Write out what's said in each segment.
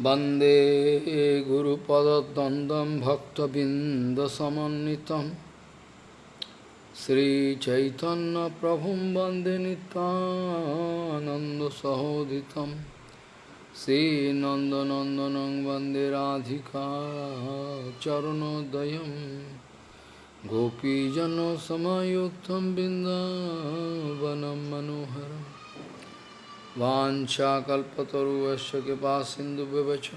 वंदे गुरुपदद्वन्द्वं भक्तबिन्दसमन्वितं श्रीचैतन्यप्रभुं वंदे नितानन्दसहोदितं श्रीनन्दनन्दनं वंदे राधिका चरणोदयं गोपीजनसमयुक्तं बिन्दावनं मनोहरम् वाञ्छाकल्पतरुवस्य कृपा सिन्धुव्यवच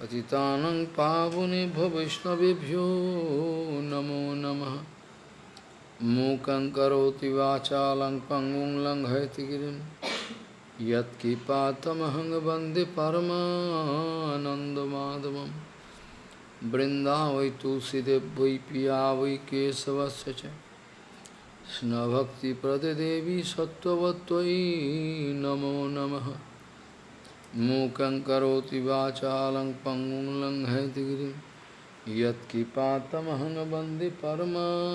पतितानं पावनेभ्यो वैष्णवेभ्यो नमो नमः। मूकं करोति वाचालं पङ्गुं लङ्घयति गिरिं। यत्किपातमहं वंदे परमानन्दमाधवं। बृन्दावै तुलसीदेव वै पिया वै केशवस्य कृष्णभक्तिप्रददेवी सत्त्ववत्त्वयि नमो नमः मूकं करोति वाचालं पङ्गुं लङ्घयति गिरिं यत्किपातमहं वन्दे परमानन्दमाधवं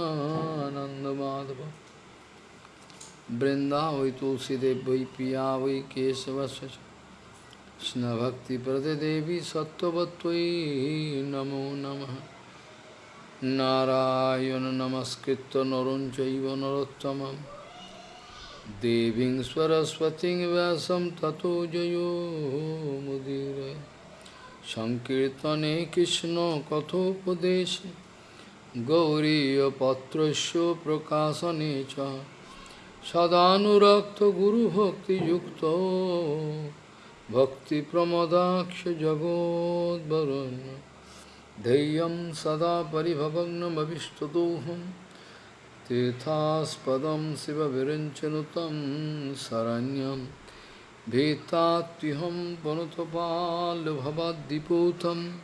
बृन्दावै तुलसीदेव वै पिया वै केशवस्य च कृष्णभक्तिप्रददेवी सत्त्ववत्त्वयि নারায়ণ নমস্কৃত নরুণ চৈব নরোত্তম দেবীং সরস্বতী ব্যাসম ততো জয়ো মুদির। সংকীর্তনে কৃষ্ণ কথোপদেশ গৌরীপত্র প্রকাশনে চ। সদানুরক্ত গুরুভক্তিযুক্ত ভক্তিপ্রমদাক্ষ জগদ্বরণ্য धैर्यं सदा परिभवग्नमभिष्टदोहं तीर्थास्पदं शिवविरञ्चनुतं शरण्यं। भीतात्युहं पुनतपाल्भवद्दिपूतं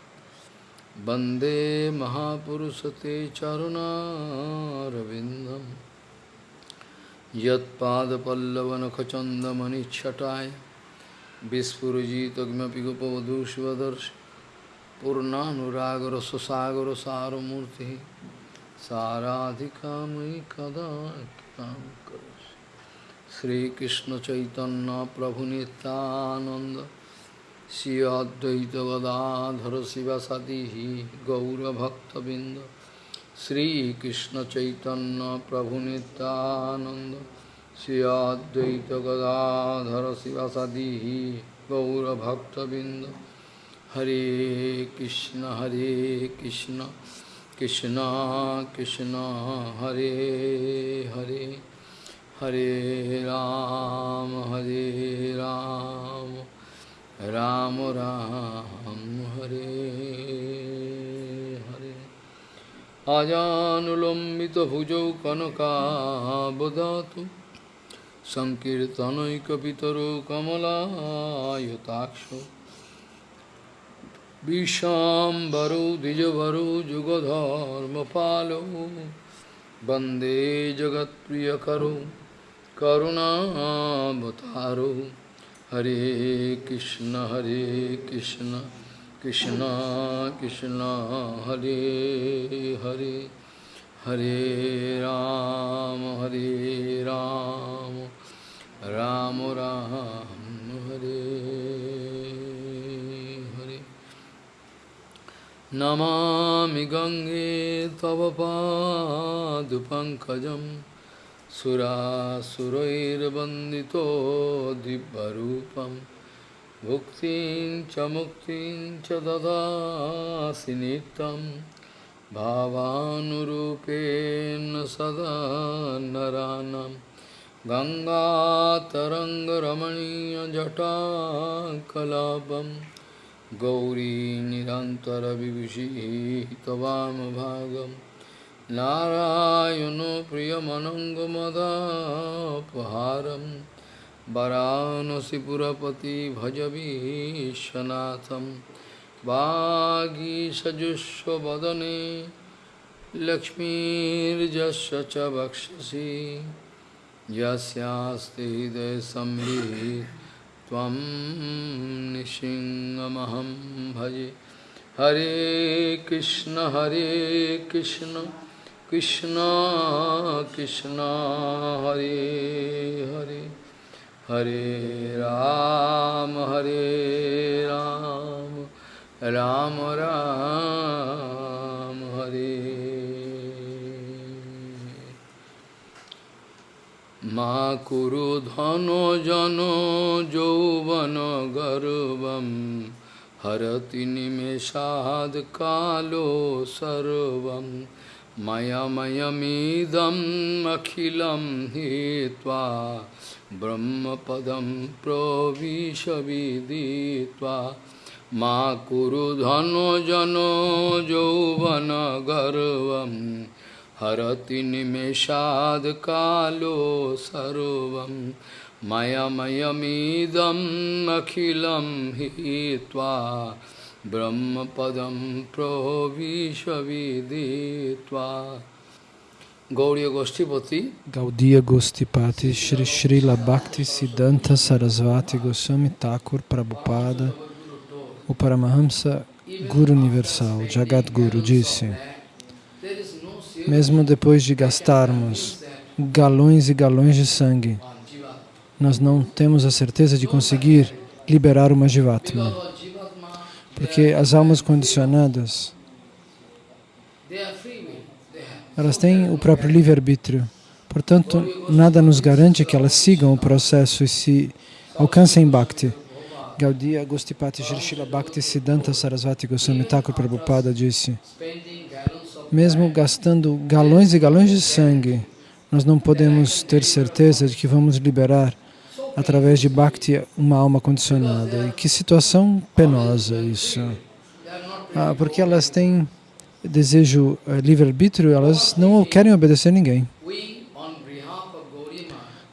वंदे महापुरुषते चरुणारविन्दं। यत्पादपल्लवनखचन्दमनिच्छटाय विस्फुरजितमपि गोपवधूष्वदर्शि पूर्णानुरागर सुसागर सारमूर्ति साराधिका मयि कदा श्रीकृष्ण चैतन्य प्रभु नित्यानंद श्री अद्वैत गदाधर शिवसदी गौरभक्तबिंद श्रीकृष्ण चैतन्य प्रभु नित्यानंद श्री Advaita Hare Krishna Hare Krishna Krishna Krishna Hare Hare Hare Rama, Hare Rama, Rama Rama, Hare Hare Ajanulambita bhujau kanaka bodhatu Sankirtanaikapitaro kamala yutakshu. विशाम्बरो द्विजभरो जुगधर्मपालो वन्दे जगत्प्रियकरो करुणावतारो हरे कृष्ण हरे कृष्ण कृष्ण कृष्ण हरे हरे हरे राम हरे राम राम राम हरे नमामि गङ्गे तव पादुपङ्कजं सुरासुरैर्वन्दितो दिव्यरूपं। भुक्तिं च मुक्तिं च ददासि नित्यं। भावानुरूपेण सदा नरानं गङ्गातरङ्गरमणीयजटाकलापम् गौरी निरन्तरविभूषि त्वामभागं नारायणो प्रियमनङ्गमदापहारं वरानसिपुरपति भज विश्वनाथं वागीषजुष्वदने लक्ष्मीर्जस्य च वक्षसि। यस्यास्ति हृदयसंवित् त्वं निशिङ्गमहं भजे। हरे कृष्ण हरे कृष्ण कृष्ण कृष्ण, हरे हरे। हरे राम हरे राम Ram Ram মা কুরু ধন জন যৌবন গর্বম, হরতি নিমেষাদ কালো সর্বম। मयमयमीदमखिलं हित्वा ब्रह्मपदं प्रविशविदित्वा मा कुरुधनुजनो यौवनगर्वम् Kalo Sarvam Maya Mayamidam Akhilam Hitva Brahmapadam Pravishaviditva Gauriya Goshtipati Gaudiya Gostipati Shri Srila Bhakti Siddhanta Sarasvati Goswami Thakur Prabhupada o Paramahamsa Guru Universal, Jagat Guru, disse mesmo depois de gastarmos galões e galões de sangue, nós não temos a certeza de conseguir liberar uma Jivatma. Porque as almas condicionadas, elas têm o próprio livre-arbítrio. Portanto, nada nos garante que elas sigam o processo e se alcancem Bhakti. Gaudiya Gostipati Srila Bhakti Siddhanta Sarasvati Goswami Thakur Prabhupada disse mesmo gastando galões e galões de sangue, nós não podemos ter certeza de que vamos liberar através de Bhakti uma alma condicionada. E que situação penosa isso. Ah, porque elas têm desejo uh, livre-arbítrio, elas não querem obedecer ninguém.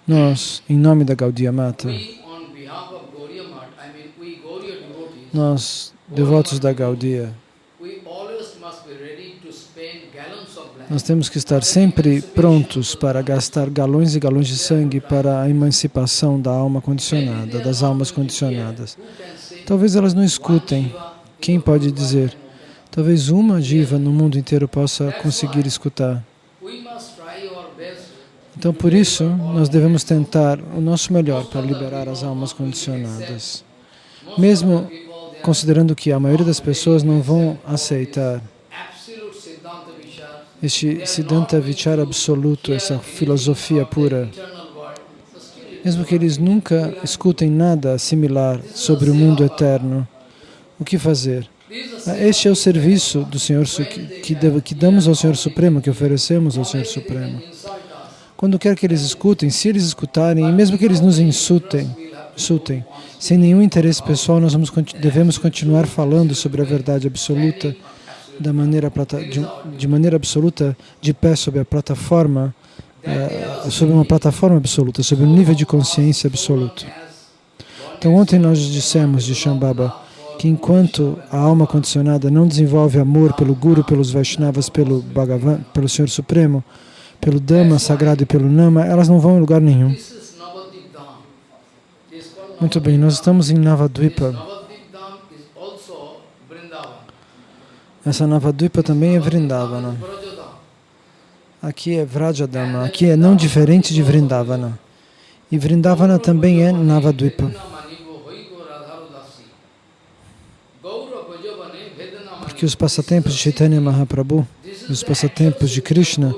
Nós, em nome da Gaudiya Mata, nós, devotos da Gaudiya, nós temos que estar sempre prontos para gastar galões e galões de sangue para a emancipação da alma condicionada, das almas condicionadas. Talvez elas não escutem. Quem pode dizer? Talvez uma diva no mundo inteiro possa conseguir escutar. Então, por isso, nós devemos tentar o nosso melhor para liberar as almas condicionadas. Mesmo considerando que a maioria das pessoas não vão aceitar este Siddhanta Vichara absoluto, essa filosofia pura, mesmo que eles nunca escutem nada similar sobre o mundo eterno, o que fazer? Este é o serviço do Senhor que, que, que damos ao Senhor Supremo, que oferecemos ao Senhor Supremo. Quando quer que eles escutem, se eles escutarem, e mesmo que eles nos insultem, insultem sem nenhum interesse pessoal, nós vamos, devemos continuar falando sobre a verdade absoluta, da maneira de, de, maneira absoluta de pé sobre a plataforma, uh, sobre uma plataforma absoluta, sobre um nível de consciência absoluto. Então ontem nós dissemos de Shambhava que enquanto a alma condicionada não desenvolve amor pelo Guru, pelos Vaishnavas, pelo Bhagavan, pelo Senhor Supremo, pelo Dhamma sagrado e pelo Nama, elas não vão em lugar nenhum. Muito bem, nós estamos em Navadvipa. Essa Navadvipa também é Vrindavana. Aqui é Vrajadama, aqui é não diferente de Vrindavana. E Vrindavana também é Navadvipa. Porque os passatempos de Chaitanya Mahaprabhu, os passatempos de Krishna,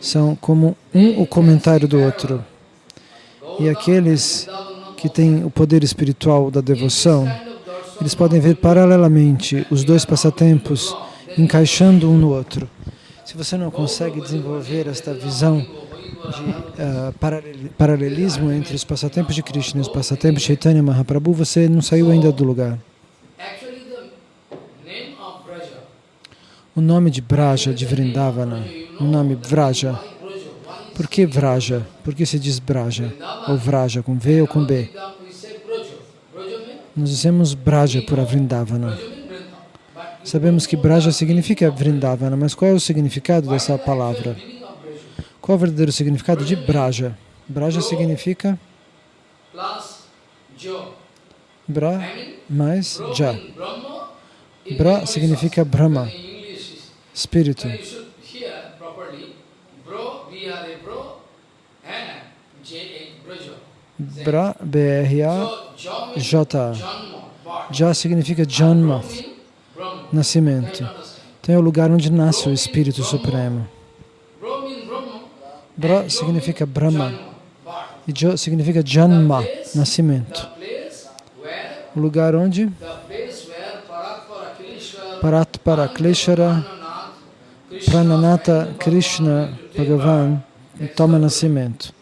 são como um o comentário do outro. E aqueles que têm o poder espiritual da devoção, eles podem ver paralelamente os dois passatempos encaixando um no outro. Se você não consegue desenvolver esta visão de uh, paralelismo entre os passatempos de Krishna e os passatempos de Chaitanya Mahaprabhu, você não saiu ainda do lugar. O nome de Braja, de Vrindavana, o nome Vraja. Por que Vraja? Por que se diz Braja? Ou Vraja, com V ou com B? Nós dizemos Braja por Vrindavana. Sabemos que Braja significa Vrindavana, mas qual é o significado dessa palavra? Qual é o verdadeiro significado de Braja? Braja significa Bra mais Ja. Bra significa Brahma, espírito. Bra, B-R-A, J. Já significa Janma. Nascimento. Então é o lugar onde nasce o Espírito Supremo. Bra significa Brahma e Jo significa Janma, nascimento. O lugar onde Kileshwar Paratpara Kleshara Prananatha Krishna Bhagavan toma nascimento.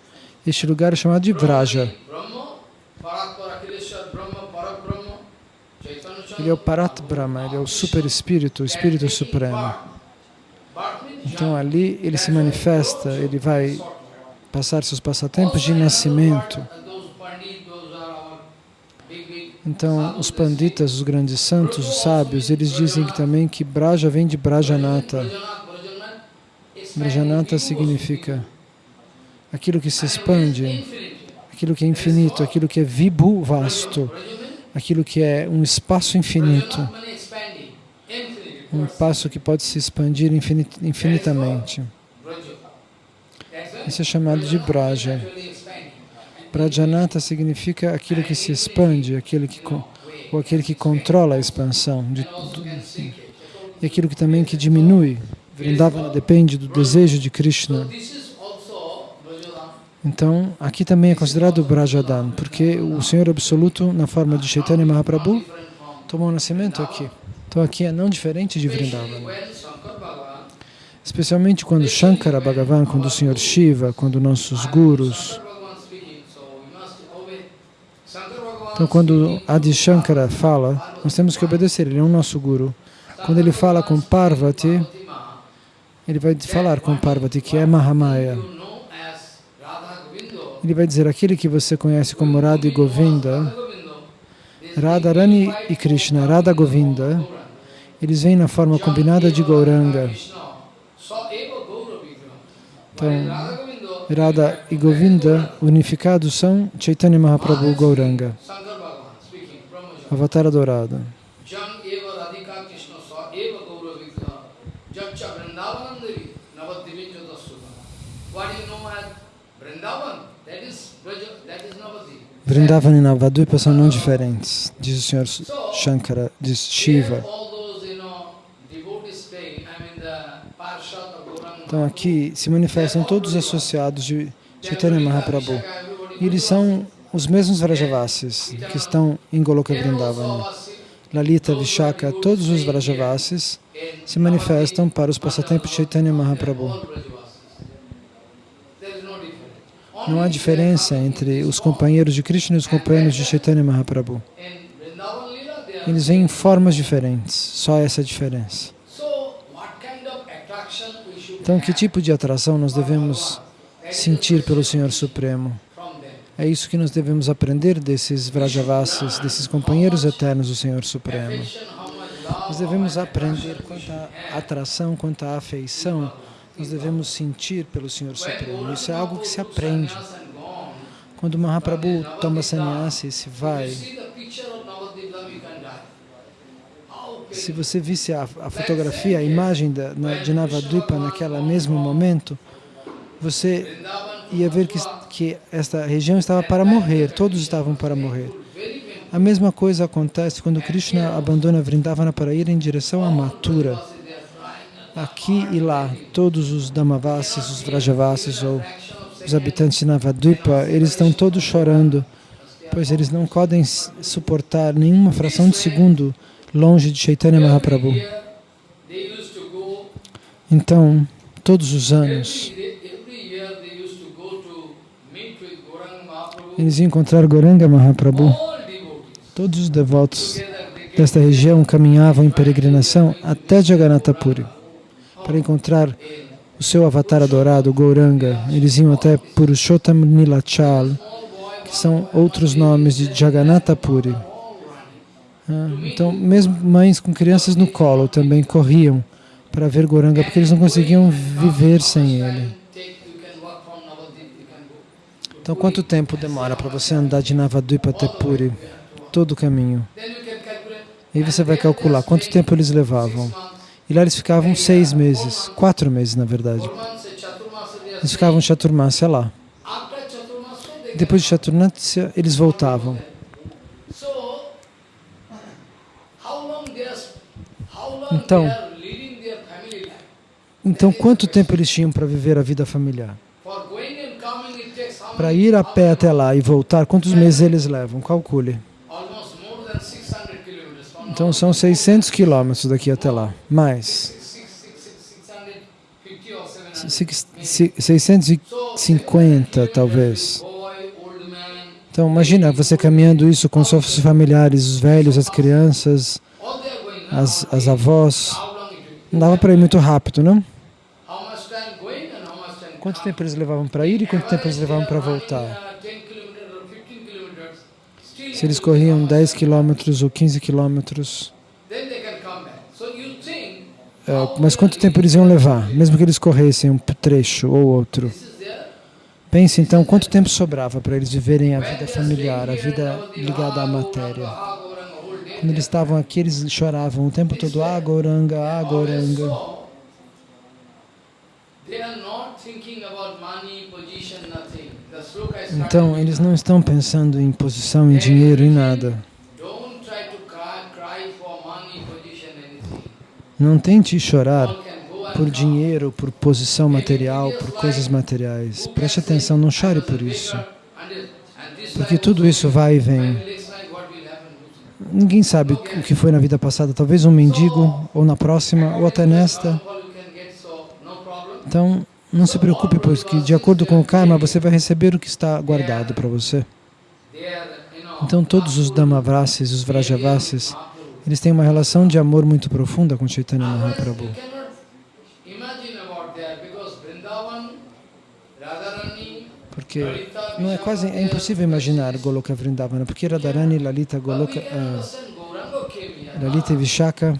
Este lugar é chamado de Vraja. Brahma, Parakpara Kileshwar Brahma, Parak Brahma, Chaitanya Ele é o Parat Brahma, ele é o super espírito, o espírito supremo. Então ali ele se manifesta, ele vai passar seus passatempos de nascimento. Então os panditas, os grandes santos, os sábios, eles dizem que também que Braja vem de Brajanata. Brajanata significa aquilo que se expande, aquilo que é infinito, aquilo que é vibhu vasto, aquilo que é um espaço infinito, um espaço que pode se expandir infinit infinitamente. Isso é chamado de Braja. Brajanata significa aquilo que se expande, aquele que, ou aquele que controla a expansão, de, do- e aquilo que também que diminui. Vrindavana depende do desejo de Krishna. Então, aqui também é considerado Brajadan, porque o Senhor Absoluto, na forma de Chaitanya Mahaprabhu, tomou nascimento aqui. Então, aqui é não diferente de Vrindavana. Especialmente quando Shankara Bhagavan, quando o Senhor Shiva, quando nossos gurus. Então, quando Adi Shankara fala, nós temos que obedecer, ele é o nosso guru. Quando ele fala com Parvati, ele vai falar com Parvati, que é Mahamaya. Ele vai dizer, aquele que você conhece como Radha e Govinda, Radharani e Krishna, Radha Govinda, eles vêm na forma combinada de Gauranga. Então, Radha e Govinda unificados são Chaitanya Mahaprabhu Gauranga, Avatar adorado. Jam eva radhika krishna sa eva gaura vigra Japcha vrindavanam devi navadivin jodasuta What you know as Vrindavan, that is Braja, that is Navadip. Vrindavan e Navadvipa são não diferentes, diz o Senhor Shankara, diz Shiva. Então aqui se manifestam todos os associados de Chaitanya Mahaprabhu. E eles são os mesmos Vrajavasis que estão em Goloka Vrindavana. Lalita, Vishaka, todos os Vrajavasis se manifestam para os passatempos de Chaitanya Mahaprabhu. Não há diferença entre os companheiros de Krishna e os companheiros de Chaitanya Mahaprabhu. Eles vêm em formas diferentes, só essa diferença. Então, que tipo de atração nós devemos sentir pelo Senhor Supremo? É isso que nós devemos aprender desses Vrajavasis, desses companheiros eternos do Senhor Supremo. Nós devemos aprender quanto à atração, quanto à afeição, nós devemos sentir pelo Senhor Supremo. Isso é algo que se aprende. Quando Mahaprabhu toma sannyasi e se vai, se você visse a, a fotografia, a imagem da, na, de Navadvipa naquele mesmo momento, você ia ver que, que esta região estava para morrer, todos estavam para morrer. A mesma coisa acontece quando Krishna abandona Vrindavana para ir em direção a Mathura. Aqui e lá, todos os Damavasis, os Vrajavasis ou os habitantes de Navadvipa, eles estão todos chorando, pois eles não podem suportar nenhuma fração de segundo longe de Chaitanya Mahaprabhu. Então, todos os anos, eles iam encontrar Goranga Mahaprabhu. Todos os devotos desta região caminhavam em peregrinação até Jagannatha Puri para encontrar o seu avatar adorado, Gauranga. Eles iam até Purushottam Nilachal, que são outros nomes de Jagannatha Puri. Ah, então, mesmo mães com crianças no colo também corriam para ver Goranga, porque eles não conseguiam viver sem ele. Então, quanto tempo demora para você andar de Navadvipa até Puri? Todo o caminho. E você vai calcular quanto tempo eles levavam. E lá eles ficavam seis meses, quatro meses na verdade. Eles ficavam Chaturmasya lá. Depois de Chaturmasya, eles voltavam. Então-. Então, quanto tempo eles tinham para viver a vida familiar? Para ir a pé até lá e voltar, quantos meses eles levam? Calcule. Então, são 600 quilômetros daqui até lá. Mais. Six- six- six- six- 650 or 700. Six- si- 650, talvez. Então, imagina você caminhando isso com seus familiares, os velhos, as crianças, as, as avós. Não dava para ir muito rápido, não? Quanto tempo eles levavam para ir e quanto tempo eles levavam para voltar? uh, 10 kilometers or 15 kilometers, still Se eles corriam how 10 much quilômetros ou 15 quilômetros, they é, mas quanto tempo eles iam levar, mesmo que eles corressem um trecho ou outro? Pense então quanto tempo sobrava para eles viverem a vida familiar, a vida ligada à matéria. Quando eles estavam aqui, eles choravam o tempo todo, ah, Goranga, ah, Goranga. Então, eles não estão pensando em posição, em dinheiro, em nada. Não tente chorar por dinheiro, por posição material, por coisas materiais. Preste atenção, não chore por isso. Porque tudo isso vai e vem. Ninguém sabe o que foi na vida passada. Talvez um mendigo, ou na próxima, ou até nesta. Então, não se preocupe, pois que de acordo com o karma, você vai receber o que está guardado para você. Então, todos os Damavrasis, os Vrajavasis, eles têm uma relação de amor muito profunda com Chaitanya Mahaprabhu. Porque não é quase é impossível imaginar Goloka Vrindavana, porque Radharani, Lalita, Goloka, ah, Lalita e Vishaka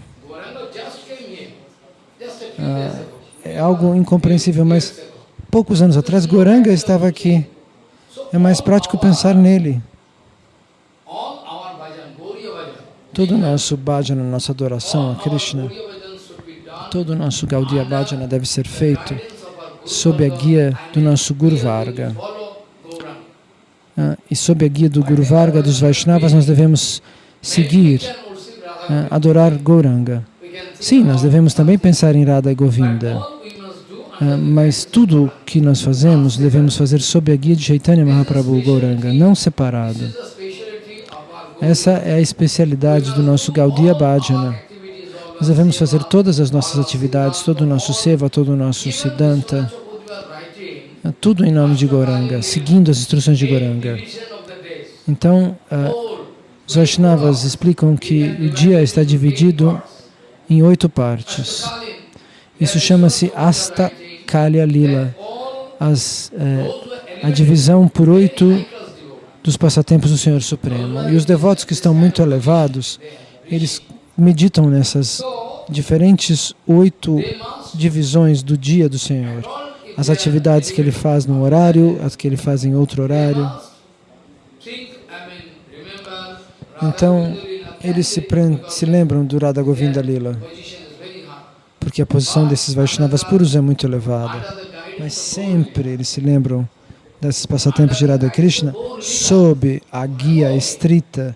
ah, é algo incompreensível, mas poucos anos atrás Goranga estava aqui. É mais prático pensar nele. Todo o nosso bhajana, nossa adoração a Krishna, todo o nosso Gaudiya Bhajana deve ser feito sob a guia do nosso Guru Varga. Ah, e sob a guia do Guru Varga, dos Vaishnavas, nós devemos seguir, ah, adorar Gauranga. Sim, nós devemos também pensar em Radha e Govinda, mas tudo que nós fazemos, devemos fazer sob a guia de Chaitanya Mahaprabhu Gauranga, não separado. Essa é a especialidade do nosso Gaudiya Bhajana. Nós devemos fazer todas as nossas atividades, todo o nosso seva, todo o nosso siddhanta, tudo em nome de Goranga, seguindo as instruções de Goranga. Então, uh, os Vaishnavas explicam que o dia está dividido em oito partes. Isso chama-se Asta Kalya Lila, as, eh, a divisão por oito dos passatempos do Senhor Supremo. E os devotos que estão muito elevados, eles meditam nessas diferentes oito divisões do dia do Senhor. As atividades que ele faz num horário, as que ele faz em outro horário. Então, eles se, se lembram do Radha Govinda Lila, porque a posição desses Vaishnavas puros é muito elevada. Mas sempre eles se lembram desses passatempos de Radha Krishna sob a guia estrita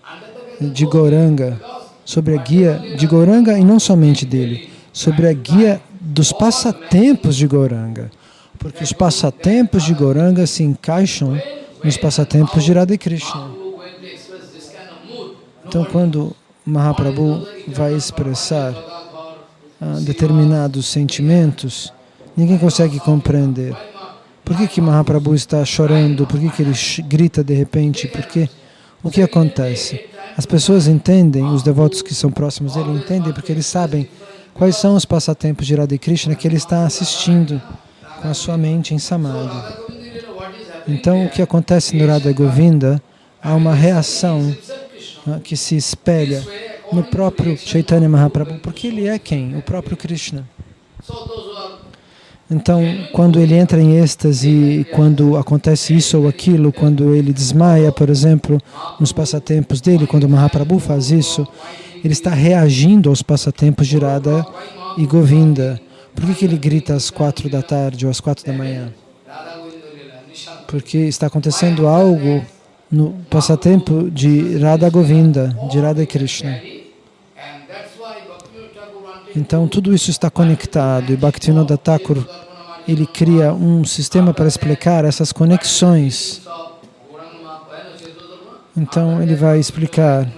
de Goranga, sobre a guia de Goranga e não somente dele, sobre a guia dos passatempos de Goranga, porque os passatempos de Goranga se encaixam nos passatempos de Radha Krishna. Então, quando Mahaprabhu vai expressar determinados sentimentos, ninguém consegue compreender. Por que, que Mahaprabhu está chorando? Por que, que ele grita de repente? Porque o que acontece? As pessoas entendem, os devotos que são próximos dele entendem porque eles sabem quais são os passatempos de Radha Krishna que ele está assistindo com a sua mente em Samadhi. Então, o que acontece no Radha Govinda, há uma reação uh, que se espelha no próprio Chaitanya Mahaprabhu, porque ele é quem? O próprio Krishna. Então, quando ele entra em êxtase, quando acontece isso ou aquilo, quando ele desmaia, por exemplo, nos passatempos dele, quando Mahaprabhu faz isso, ele está reagindo aos passatempos de Radha e Govinda. Por que, que ele grita às quatro da tarde ou às quatro da manhã? Porque está acontecendo algo no passatempo de Radha Govinda, de Radha Krishna. Então tudo isso está conectado e Bhaktivinoda Thakur ele cria um sistema para explicar essas conexões. Então ele vai explicar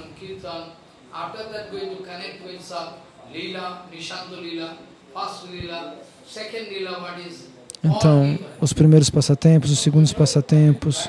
então os primeiros passatempos, os segundos passatempos,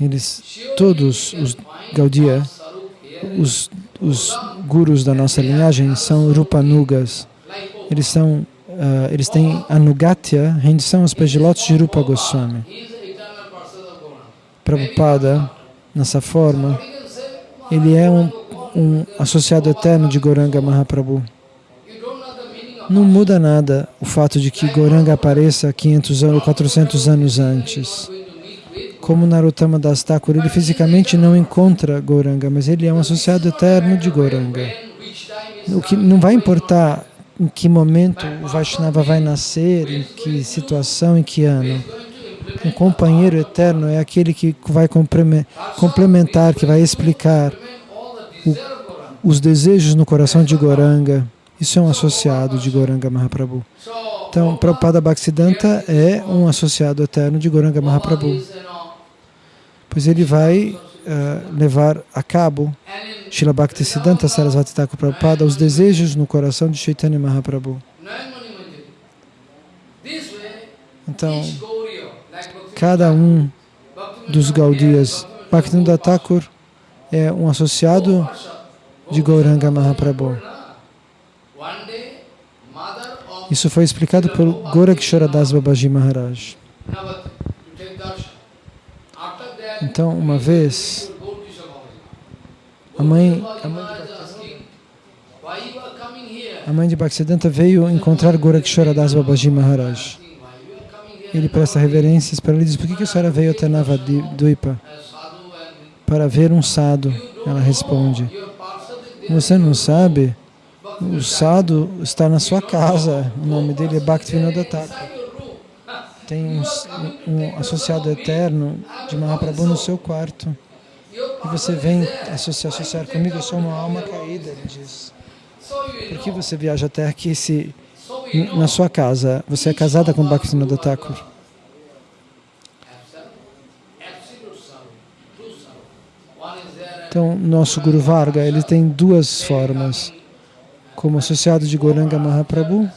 Eles, todos os Gaudiya, os, os gurus da nossa linhagem são Rupanugas. Eles, são, uh, eles têm Anugatya, rendição aos pés de lótus de Rupa Goswami. Prabhupada, nessa forma, ele é um, um associado eterno de Goranga Mahaprabhu. Não muda nada o fato de que Goranga apareça 500 anos, 400 anos antes. Como Narottama Das Thakur, ele fisicamente não encontra Goranga, mas ele é um associado eterno de Goranga. O que não vai importar em que momento o Vaishnava vai nascer, em que situação, em que ano. Um companheiro eterno é aquele que vai complementar, que vai explicar o, os desejos no coração de Goranga. Isso é um associado de Goranga Mahaprabhu. Então, Prabhupada Bhaktisiddhanta é um associado eterno de Goranga Mahaprabhu. Pois ele vai uh, levar a cabo, Srila Bhaktisiddhanta Sarasvati Thakur Prabhupada, os desejos no coração de Chaitanya Mahaprabhu. Então, cada um dos Gaudias, Bhaktivinoda Thakur é um associado de Gauranga Mahaprabhu. Isso foi explicado por Gorakshoradas Babaji Maharaj. Então, uma vez, a mãe, a mãe de a mãe de Bhaktisiddhanta veio encontrar Gorakshoradas Babaji Maharaj. Ele presta reverências para ele e diz, por que a senhora veio até Navadvipa? Para ver um sado. Ela responde, você não sabe? O sado está na sua casa. O nome dele é Bhaktivinoda Thakur. Tem um, um, associado eterno de Mahaprabhu no seu quarto. E você vem associar, associar comigo, eu sou uma alma caída, ele diz. Por que você viaja até aqui se na sua casa você é casada com Bhaktivinoda Thakur? Então, nosso Guru Varga, ele tem duas formas como associado de Goranga Mahaprabhu.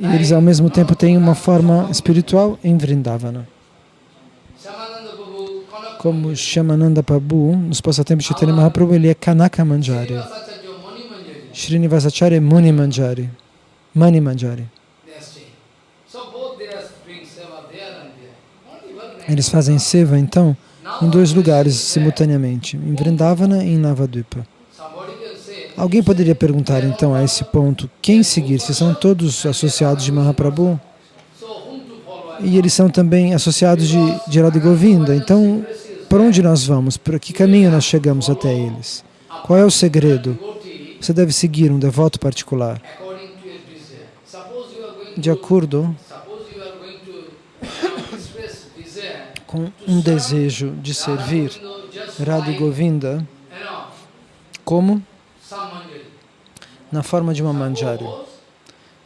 E eles ao mesmo tempo têm uma forma espiritual em Vrindavana. Como Shamananda Prabhu, nos passatempos de Chaitanya Mahaprabhu, ele é Kanaka Manjari. Srinivasacharya é Muni Manjari. Mani Manjari. Eles fazem seva, então, em dois lugares simultaneamente, em Vrindavana e em Navadvipa. Alguém poderia perguntar, então, a esse ponto, quem seguir? Se são todos associados de Mahaprabhu? E eles são também associados de, de Radha Govinda. Então, para onde nós vamos? Por que caminho nós chegamos até eles? Qual é o segredo? Você deve seguir um devoto particular. De acordo com um desejo de servir Radha Govinda como na forma de uma manjari,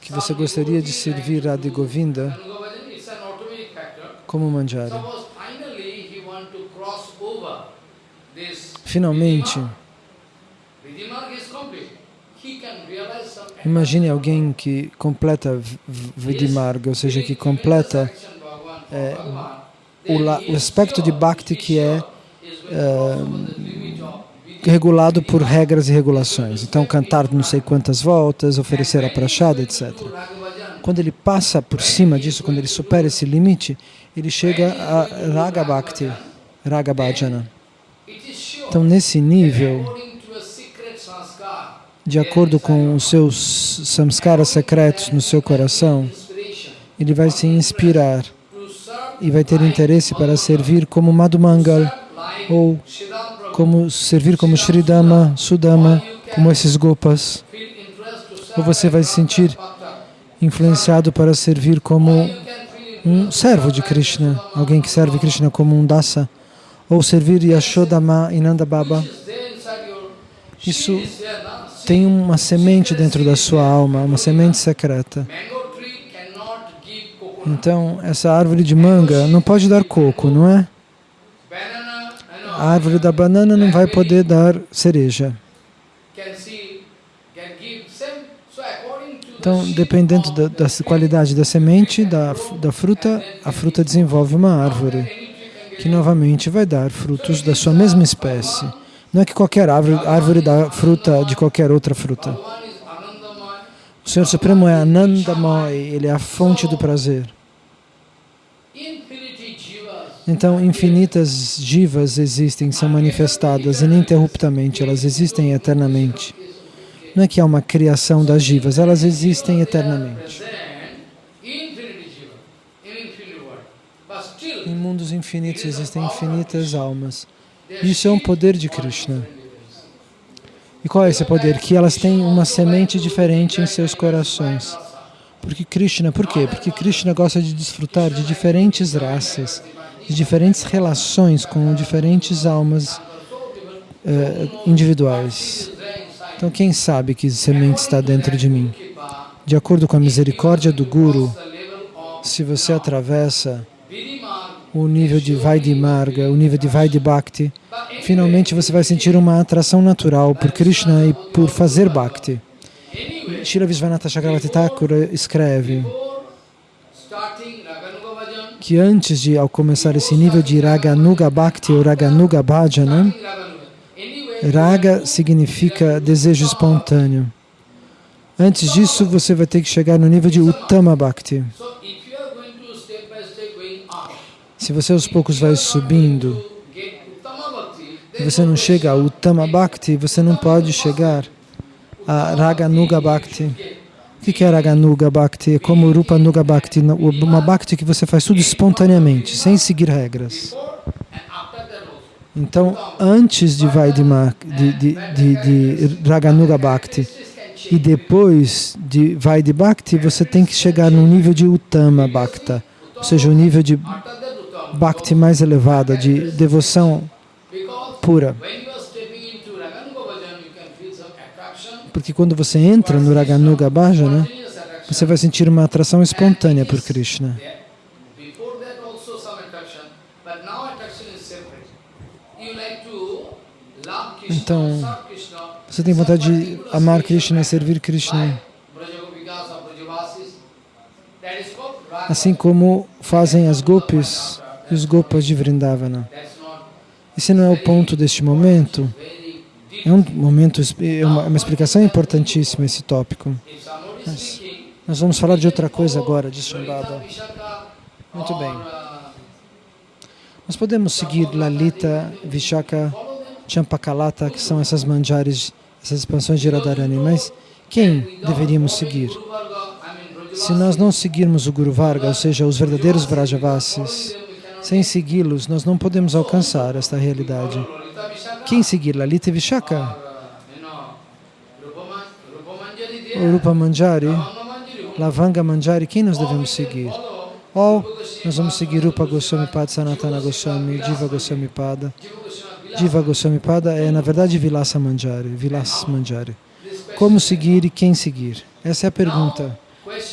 que você gostaria de servir Radha Govinda como manjari. Finalmente, imagine alguém que completa Vidimarga, ou seja, que completa é, o, o, aspecto de Bhakti que é uh, regulado por regras e regulações. Então, cantar não sei quantas voltas, oferecer a prachada, etc. Quando ele passa por cima disso, quando ele supera esse limite, ele chega a Raga Bhakti, Raga Bhajana. Então, nesse nível, de acordo com os seus samskaras secretos no seu coração, ele vai se inspirar e vai ter interesse para servir como Madhumangal ou como servir como Sridama, Sudama, como esses Gopas. Ou você vai se sentir influenciado para servir como um servo de Krishna, alguém que serve Krishna como um dasa, ou servir Yashodama e Nanda Baba. Isso tem uma semente dentro da sua alma, uma semente secreta. Então, essa árvore de manga não pode dar coco, não é? A árvore da banana não vai poder dar cereja. Então, dependendo da, da qualidade da semente, da, da fruta, a fruta desenvolve uma árvore, que novamente vai dar frutos da sua mesma espécie. Não é que qualquer árvore, árvore dá fruta de qualquer outra fruta. O Senhor Supremo é Anandamai, Ele é a fonte do prazer. Então, infinitas jivas existem, são manifestadas ininterruptamente, elas existem eternamente. Não é que há uma criação das jivas, elas existem eternamente. Em mundos infinitos existem infinitas almas. Isso é um poder de Krishna. E qual é esse poder? Que elas têm uma semente diferente em seus corações. Porque Krishna, por quê? Porque Krishna gosta de desfrutar de diferentes raças, de diferentes relações com diferentes almas uh, individuais. Então, quem sabe que semente está dentro de mim? De acordo com a misericórdia do Guru, se você atravessa o nível de Vaidhi Marga, o nível de Vaidhi Bhakti, finalmente você vai sentir uma atração natural por Krishna e por fazer Bhakti. Shila Visvanatha Chakravarti Thakur escreve que antes de ao começar esse nível de Raganuga Bhakti ou Raganuga Bhajana, Raga significa desejo espontâneo. Antes disso, você vai ter que chegar no nível de Uttama Bhakti. Se você aos poucos vai subindo você não chega a Uttama Bhakti, você não pode chegar a Raganuga Bhakti. O que é Raganuga Bhakti? É como Rupa Nuga Bhakti, uma Bhakti que você faz tudo espontaneamente, sem seguir regras. Então, antes de Vaidima, de, de, de, de Raganuga Bhakti e depois de Vaidhi Bhakti, você tem que chegar no nível de Uttama Bhakta, ou seja, o nível de Bhakti mais elevada, de devoção pura. Porque quando você entra no Raganuga Bhajana, você vai sentir uma atração espontânea por Krishna. Então, você tem vontade de amar Krishna e servir Krishna. Assim como fazem as gopis e os gopas de Vrindavana. Esse não é o ponto deste momento. É um momento, é uma, uma explicação importantíssima esse tópico. Mas nós vamos falar de outra coisa agora, de Shambhava. Muito bem. Nós podemos seguir Lalita, Vishaka, Champakalata, que são essas manjares, essas expansões de Radharani, mas quem deveríamos seguir? Se nós não seguirmos o Guru Varga, ou seja, os verdadeiros Vrajavasis, sem segui-los, nós não podemos alcançar esta realidade. Quem seguir Lalita Vishaka? Rupa Manjari, Lavanga Manjari, quem nós devemos seguir? Ou nós vamos seguir Rupa Goswami Pada, Sanatana Goswami, Diva Goswami Pada. Diva Goswami Pada é, na verdade, Vilasa Manjari, Vilas Manjari. Como seguir e quem seguir? Essa é a pergunta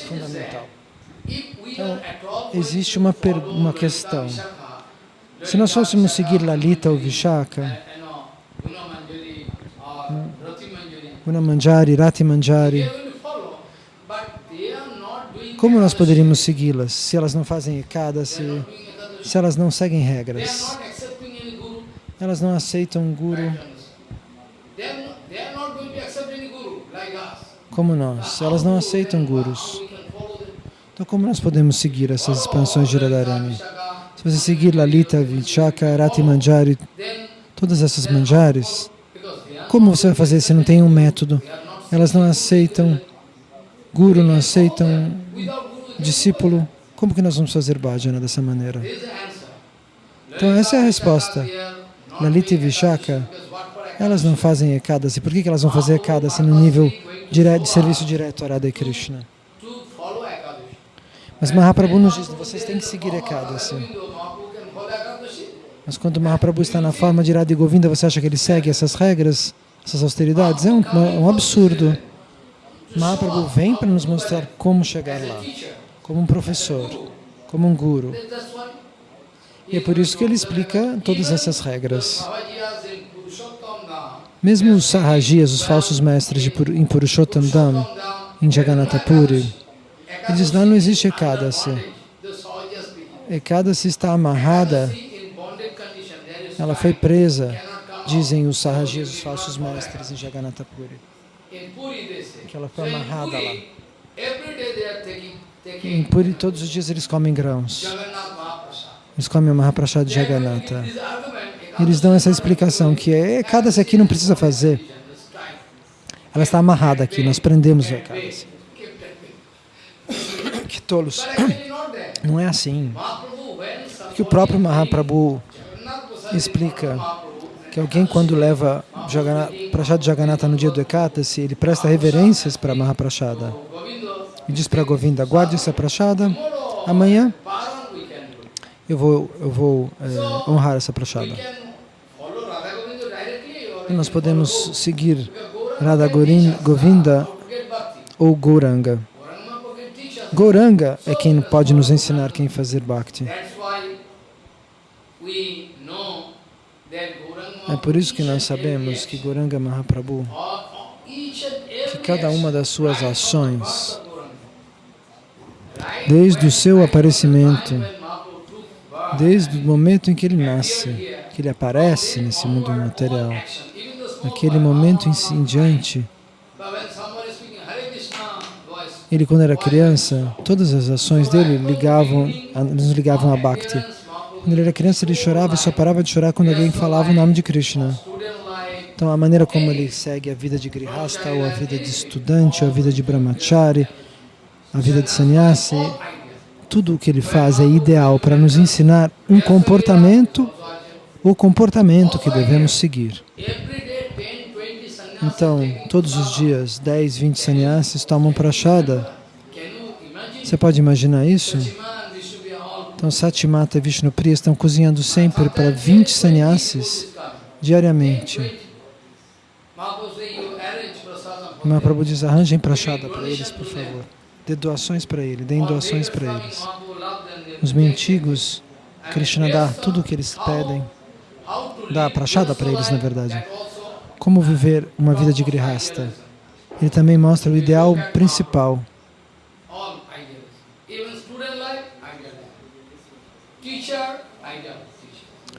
fundamental. Então, existe uma, uma questão. Se nós fôssemos seguir Lalita ou Vishaka, hum, Guna Manjari, Rati Manjari, como nós poderíamos segui-las se elas não fazem ekada, se, se elas não seguem regras? Elas não aceitam um guru como nós, elas não aceitam gurus. Então, como nós podemos seguir essas expansões de Radharani? Se você seguir Lalita, Vichaka, Rati Manjari, todas essas manjares, como você vai fazer se não tem um método? Elas não aceitam guru, não aceitam discípulo. Como que nós vamos fazer bhajana dessa maneira? Então essa é a resposta. Lalita e Vishaka, elas não fazem Ekadasi. Por que, elas vão fazer Ekadasi no nível de serviço direto a Radha e Krishna? Mas Mahaprabhu nos diz, vocês têm que seguir Ekadasi. Mas quando Mahaprabhu está na forma de Radha Govinda, você acha que ele segue essas regras, essas austeridades? É um, um absurdo. Mahaprabhu vem para nos mostrar como chegar lá, como um professor, como um guru. E é por isso que ele explica todas essas regras. Mesmo os Sahajias, os falsos mestres de em Purushottam Dham, em Jagannatha Puri, eles lá não existe Ekadasi. Ekadasi está amarrada, ela foi presa, dizem os Sahajias, os falsos mestres em Jagannatha Puri. Que ela foi amarrada lá. Em Puri, todos os dias eles comem grãos. Eles comem o Mahaprasad de Jagannatha. Eles dão essa explicação que é, cada aqui não precisa fazer. Ela está amarrada aqui, nós prendemos a Ekadasi. Tolos. Não é assim. Que o próprio Mahaprabhu explica que alguém quando leva Prashad Jagannatha no dia do Ekatasi, ele presta reverências para Mahaprashada. E diz para Govinda, guarde essa Prashada, amanhã eu vou, eu vou é, honrar essa Prashada. E nós podemos seguir Radha Govinda ou Gauranga. Gauranga é quem pode nos ensinar quem fazer Bhakti. É por isso que nós sabemos que Gauranga Mahaprabhu, que cada uma das suas ações, desde o seu aparecimento, desde o momento em que ele nasce, que ele aparece nesse mundo material, naquele momento em diante, ele quando era criança, todas as ações dele ligavam, nos ligavam a Bhakti. Quando ele era criança, ele chorava e só parava de chorar quando alguém falava o nome de Krishna. Então, a maneira como ele segue a vida de Grihasta, ou a vida de estudante, ou a vida de Brahmachari, a vida de sannyasi, tudo o que ele faz é ideal para nos ensinar um comportamento, o comportamento que devemos seguir. Então, todos os dias, 10, 20 sannyasis tomam prachada. Você pode imaginar isso? Então, Satimata e Vishnupriya estão cozinhando sempre para 20 sannyasis diariamente. Mahaprabhu diz, arranjem prachada para eles, por favor. Dê doações para ele, deem doações para eles. Os mendigos, Krishna dá tudo o que eles pedem. Dá prachada para eles, na verdade como viver uma vida de grihasta. Ele também mostra o ideal principal.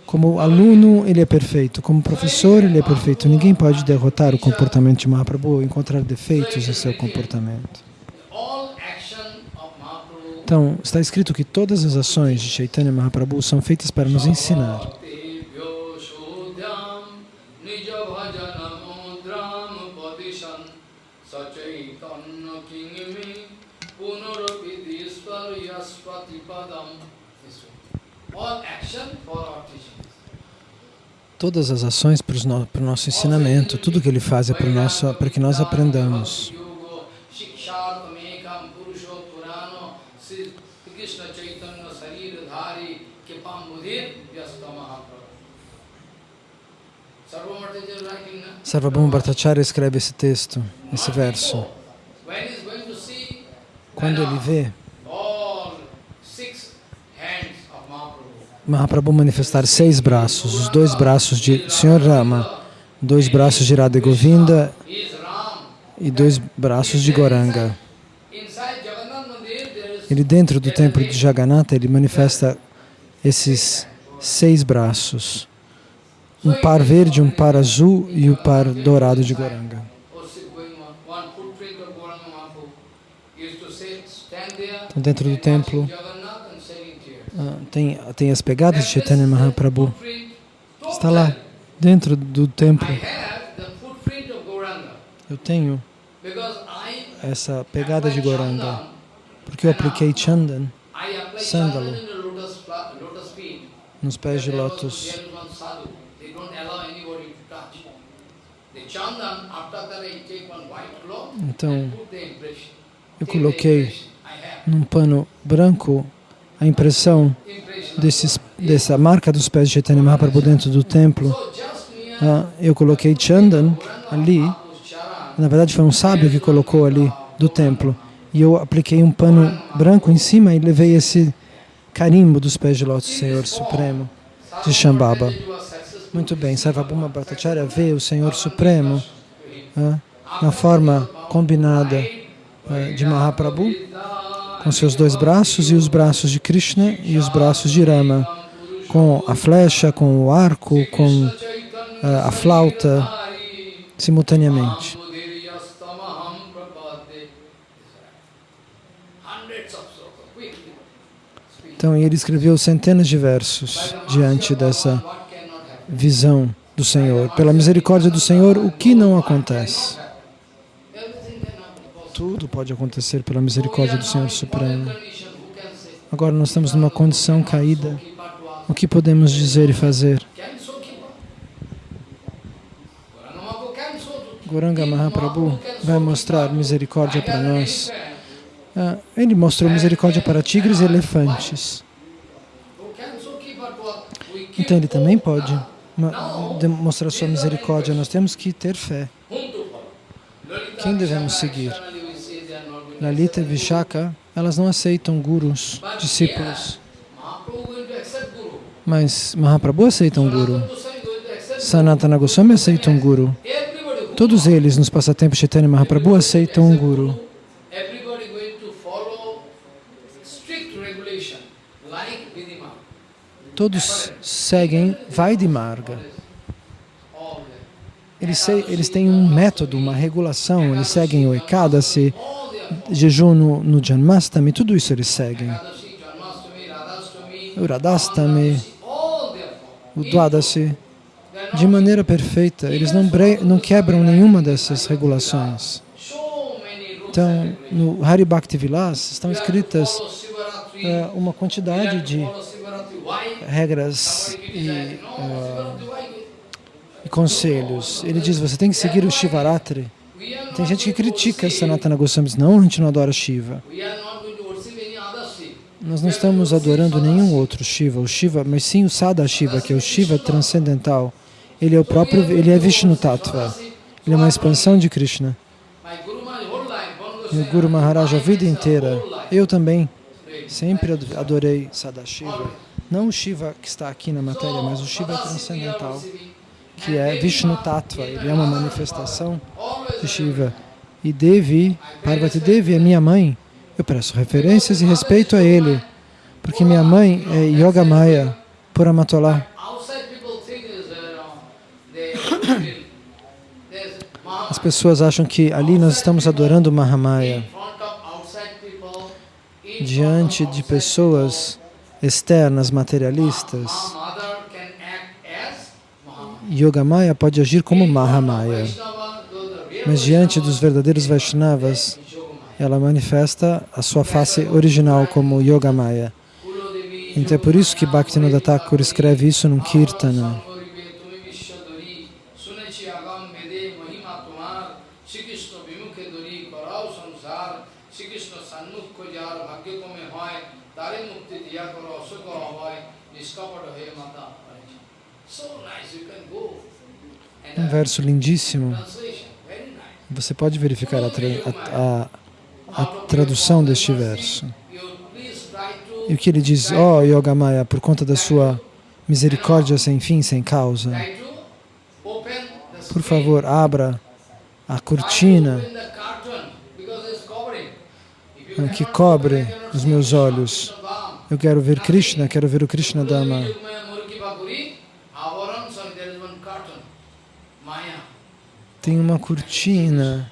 Como aluno, ele é perfeito. Como professor, ele é perfeito. Ninguém pode derrotar o comportamento de Mahaprabhu ou encontrar defeitos em seu comportamento. Então, está escrito que todas as ações de Chaitanya Mahaprabhu são feitas para nos ensinar. Todas as ações para, no, para o nosso ensinamento, tudo que ele faz é para, nosso, para que nós aprendamos. Sarvabhauma Bhattacharya escreve esse texto, esse verso. Quando ele vê Mahaprabhu manifestar seis braços, os dois braços de Sr. Rama, dois braços de Radha Govinda e dois braços de Goranga. Ele dentro do templo de Jagannatha, ele manifesta esses seis braços, um par verde, um par azul e o um par dourado de Goranga. Então, dentro do templo, tem, tem as pegadas de Chaitanya Mahaprabhu. Está lá, dentro do templo. Eu tenho essa pegada de Goranga, porque eu apliquei Chandan, sândalo, nos pés de lótus. Então, eu coloquei num pano branco a impressão desses, dessa marca dos pés de Chaitanya Mahaprabhu dentro do templo. Ah, eu coloquei Chandan ali, na verdade foi um sábio que colocou ali do templo, e eu apliquei um pano branco em cima e levei esse carimbo dos pés de lótus, Senhor Supremo, de Shambhava. Muito bem, Sarvabhuma Bhattacharya vê o Senhor Supremo ah, na forma combinada ah, de Mahaprabhu, com seus dois braços e os braços de Krishna e os braços de Rama, com a flecha, com o arco, com uh, a flauta, simultaneamente. Então ele escreveu centenas de versos diante dessa visão do Senhor. Pela misericórdia do Senhor, o que não acontece? Tudo pode acontecer pela misericórdia do Senhor Supremo. Agora nós estamos numa condição caída. O que podemos dizer e fazer? Goranga Mahaprabhu vai mostrar misericórdia para nós. Ah, ele mostrou misericórdia para tigres e elefantes. Então ele também pode demonstrar sua misericórdia. Nós temos que ter fé. Quem devemos seguir? Lalita e Vishaka, elas não aceitam gurus, discípulos. Mas Mahaprabhu aceita um guru. Sanatana Goswami aceita um guru. Todos eles nos passatempos Chaitanya Mahaprabhu aceitam um guru. Todos seguem Vaidhi-marga. Eles, eles têm um método, uma regulação, eles seguem o Ekadasi, jejum no, no Janmastami, tudo isso eles seguem. O Radhastami, o Dwadasi, de maneira perfeita. Eles não, não quebram nenhuma dessas regulações. Então, no Hari Bhakti Vilas estão escritas uh, uma quantidade de regras e, uh, e conselhos. Ele diz, você tem que seguir o Shivaratri, tem gente que critica Sanatana Goswami, diz, não, a gente não adora Shiva. Nós não estamos adorando nenhum outro Shiva, o Shiva, mas sim o Sada Shiva, que é o Shiva transcendental. Ele é o próprio, ele é Vishnu Tattva. Ele é uma expansão de Krishna. Meu Guru Maharaj a vida inteira, eu também sempre adorei Sadashiva. Não o Shiva que está aqui na matéria, mas o Shiva transcendental que é Vishnu Tattva, ele é uma manifestação de Shiva. E Devi, Parvati Devi é minha mãe, eu presto referências e respeito a ele, porque minha mãe é Yogamaya Puramatolá. As pessoas acham que ali nós estamos adorando Mahamaya diante de pessoas externas, materialistas. Yogamaya pode agir como Mahamaya. Mas diante dos verdadeiros Vaishnavas, ela manifesta a sua face original como Yogamaya. Então é por isso que Bhaktivinoda Thakur escreve isso num Kirtana. Um verso lindíssimo. Você pode verificar a, tra a, a, a tradução deste verso. E o que ele diz, oh, Yogamaya, por conta da sua misericórdia sem fim, sem causa, por favor, abra a cortina que cobre os meus olhos. Eu quero ver Krishna, quero ver o Krishna Dama. Tem uma cortina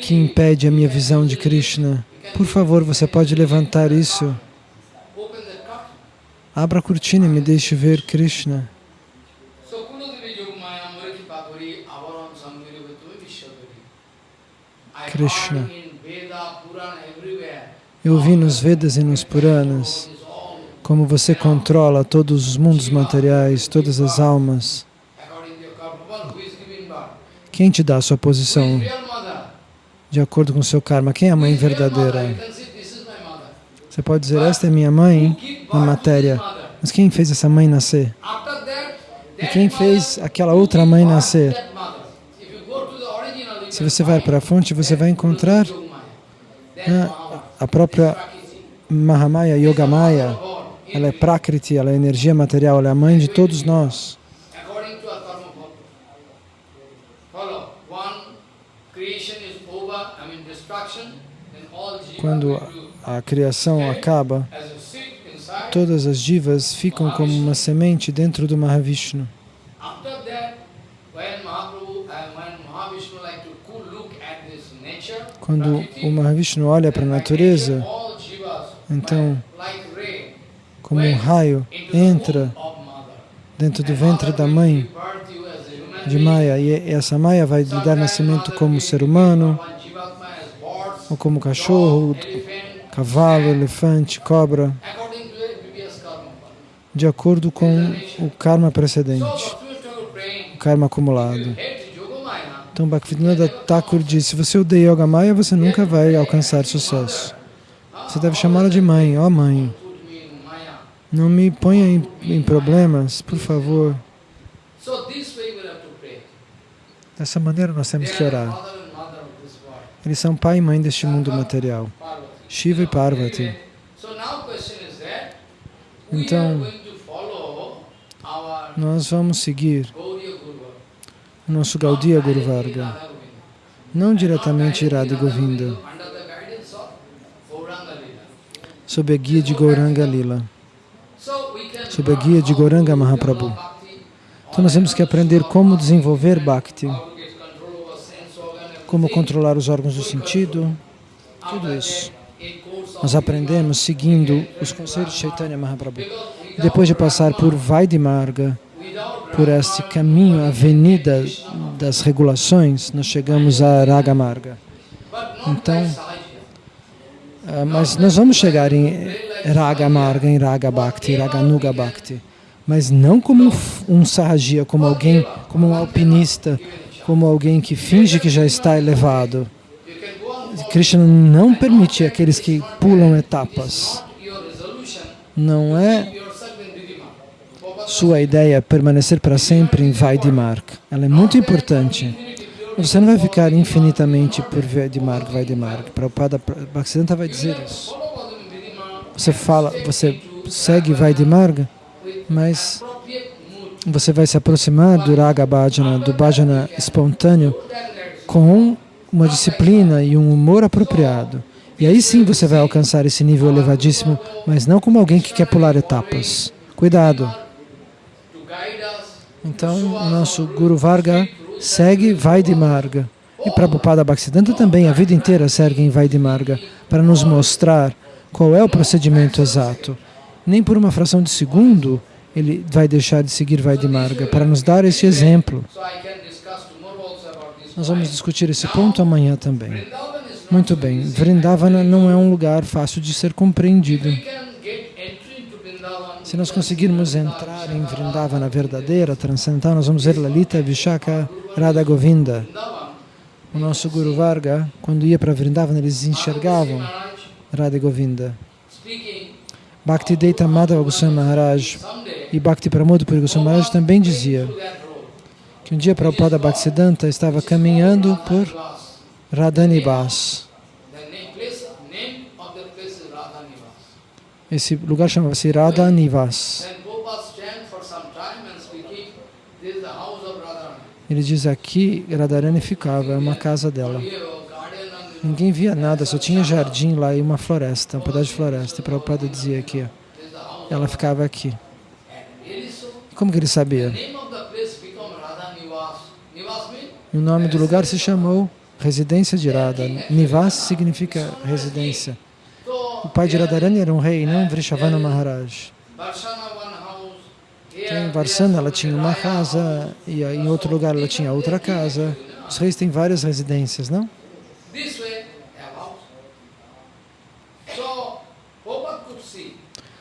que impede a minha visão de Krishna. Por favor, você pode levantar isso. Abra a cortina e me deixe ver Krishna. Krishna. Eu vi nos Vedas e nos Puranas como você controla todos os mundos materiais, todas as almas. Quem te dá a sua posição de acordo com o seu karma? Quem é a mãe verdadeira? Você pode dizer, esta é minha mãe na matéria, mas quem fez essa mãe nascer? E quem fez aquela outra mãe nascer? Se você vai para a fonte, você vai encontrar né, a própria Mahamaya, Yogamaya. Ela é Prakriti, ela é energia material, ela é a mãe de todos nós. Quando a criação acaba, todas as divas ficam como uma semente dentro do Mahavishnu. Quando o Mahavishnu olha para a natureza, então, como um raio entra dentro do ventre da mãe de Maya, e essa Maya vai lhe dar nascimento como ser humano, ou como cachorro, cavalo, elefante, cobra, de acordo com o karma precedente, o karma acumulado. Então Bhaktivinoda Thakur disse, se você odeia Yoga Maya, você nunca vai alcançar sucesso. Você deve chamá-la de mãe, ó oh, mãe. Não me ponha em, em problemas, por favor. Dessa maneira nós temos que orar. Eles são pai e mãe deste mundo material. Shiva e Parvati. Então, nós vamos seguir o nosso Gaudiya Guru Varga, não diretamente Irada Govinda, sob a guia de Gauranga Lila, sob a guia de Gauranga Mahaprabhu. Então nós temos que aprender como desenvolver Bhakti, como controlar os órgãos do sentido, tudo isso. Nós aprendemos seguindo os conselhos de Chaitanya Mahaprabhu. Depois de passar por Vaidimarga, por este caminho, avenida das regulações, nós chegamos a Raga Marga. Então, ah, mas nós vamos chegar em Raga Marga, em Raga Bhakti, Raga Nuga Bhakti, mas não como um sarragia, como alguém, como um alpinista, como alguém que finge que já está elevado. Krishna não permite aqueles que pulam etapas. Não é sua ideia permanecer para sempre em Vaidimark. Ela é muito importante. Você não vai ficar infinitamente por Vaidimark, Vaidimark. Prabhupada Bhaktisiddhanta vai dizer isso. Você fala, você segue Vaidimarga, mas você vai se aproximar do Raga Bhajana, do Bhajana espontâneo, com uma disciplina e um humor apropriado. E aí sim você vai alcançar esse nível elevadíssimo, mas não como alguém que quer pular etapas. Cuidado! Então, o nosso Guru Varga segue Vaidimarga. E Prabhupada Bhaktisiddhanta também, a vida inteira, segue em Vaidimarga, para nos mostrar qual é o procedimento exato. Nem por uma fração de segundo ele vai deixar de seguir Vaidimarga, para nos dar esse exemplo. Nós vamos discutir esse ponto amanhã também. Muito bem, Vrindavana não é um lugar fácil de ser compreendido. Se nós conseguirmos entrar em Vrindavana verdadeira, transcendental, nós vamos ver Lalita, Vishaka, Radha Govinda. O nosso Guru Varga, quando ia para Vrindavana, eles enxergavam Radha Govinda. Bhakti Deita Madhava Goswami Maharaj e Bhakti Pramod Puri Goswami Maharaj também dizia que um dia Prabhupada Bhaktisiddhanta estava caminhando por Radhanibas. Esse lugar chamava-se Radha Nivas. Ele diz aqui, Radharani ficava, é uma casa dela. Ninguém via nada, só tinha jardim lá e uma floresta, um pedaço de floresta. E Prabhupada dizia aqui, ela ficava aqui. Como que ele sabia? O nome do lugar se chamou Residência de Radha. Nivas significa residência. O pai de Radharani era um rei, não Vrishavana Maharaj. Então, em Varsana ela tinha uma casa e em outro lugar ela tinha outra casa. Os reis têm várias residências, não?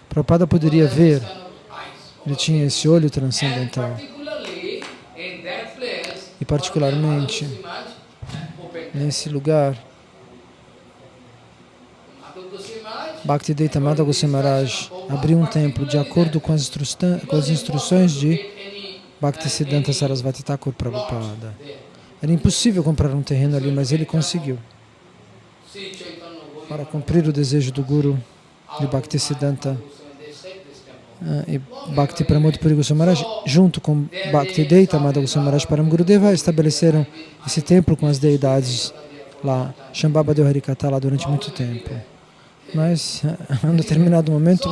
Prabhupada poderia ver, ele tinha esse olho transcendental. E particularmente, nesse lugar, Bhaktivedanta Madhava Goswami abriu um templo de acordo com as, com as instruções de Bhaktisiddhanta Sarasvati Thakur Prabhupada. Era impossível comprar um terreno ali, mas ele conseguiu. Para cumprir o desejo do Guru de Bhaktisiddhanta uh, e Bhakti Pramod Puri Goswami Maharaj, junto com Bhakti Deita Madhava Goswami Maharaj Param Gurudeva, estabeleceram esse templo com as deidades lá. Shambhava deu Harikata lá durante muito tempo. Mas, em um determinado momento,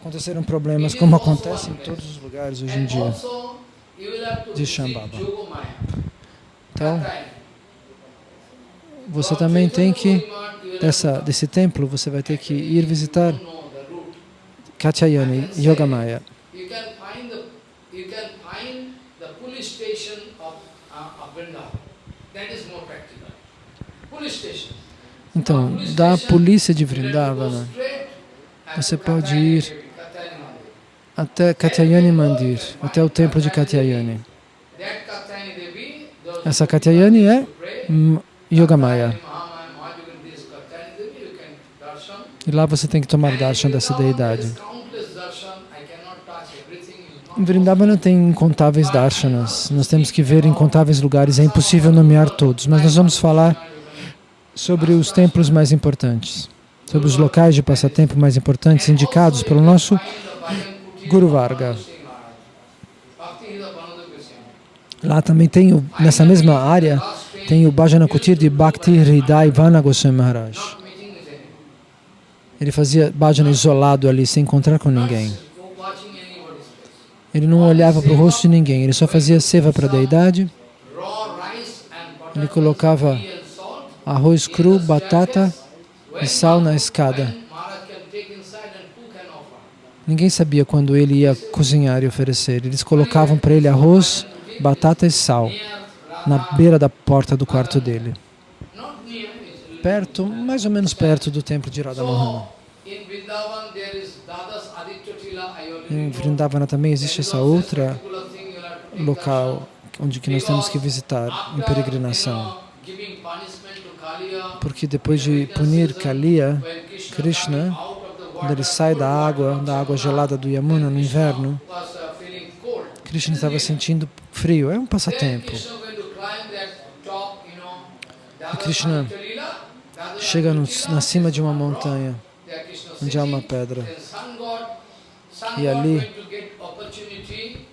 aconteceram problemas, como acontece em todos os lugares hoje em dia, de Shambhava. Então, você também tem que, dessa, desse templo, você vai ter que ir visitar Katyayani, Yogamaya. Então, da polícia de Vrindavana, você pode ir até Katyayani Mandir, até o templo de Katyayani. Essa Katyayani é Yogamaya. E lá você tem que tomar darshan dessa deidade. Em Vrindavana tem incontáveis darshanas. Nós temos que ver incontáveis lugares. É impossível nomear todos, mas nós vamos falar sobre os templos mais importantes, sobre os locais de passatempo mais importantes indicados pelo nosso Guru Varga. Lá também tem, nessa mesma área, tem o Bhajana Kutir de Bhakti Hridai Vana Goswami Maharaj. Ele fazia bhajana isolado ali, sem encontrar com ninguém. Ele não olhava para o rosto de ninguém, ele só fazia seva para a deidade. Ele colocava arroz cru, batata e sal na escada. Ninguém sabia quando ele ia cozinhar e oferecer. Eles colocavam para ele arroz, batata e sal na beira da porta do quarto dele. Perto, mais ou menos perto do templo de Radha Mohana. Em Vrindavana também existe essa outra local onde que nós temos que visitar em peregrinação. Porque depois de punir Kaliya, Krishna, quando ele sai da água, da água gelada do Yamuna no inverno, Krishna estava sentindo frio. É um passatempo. E Krishna chega no, na cima de uma montanha, onde há uma pedra. E ali,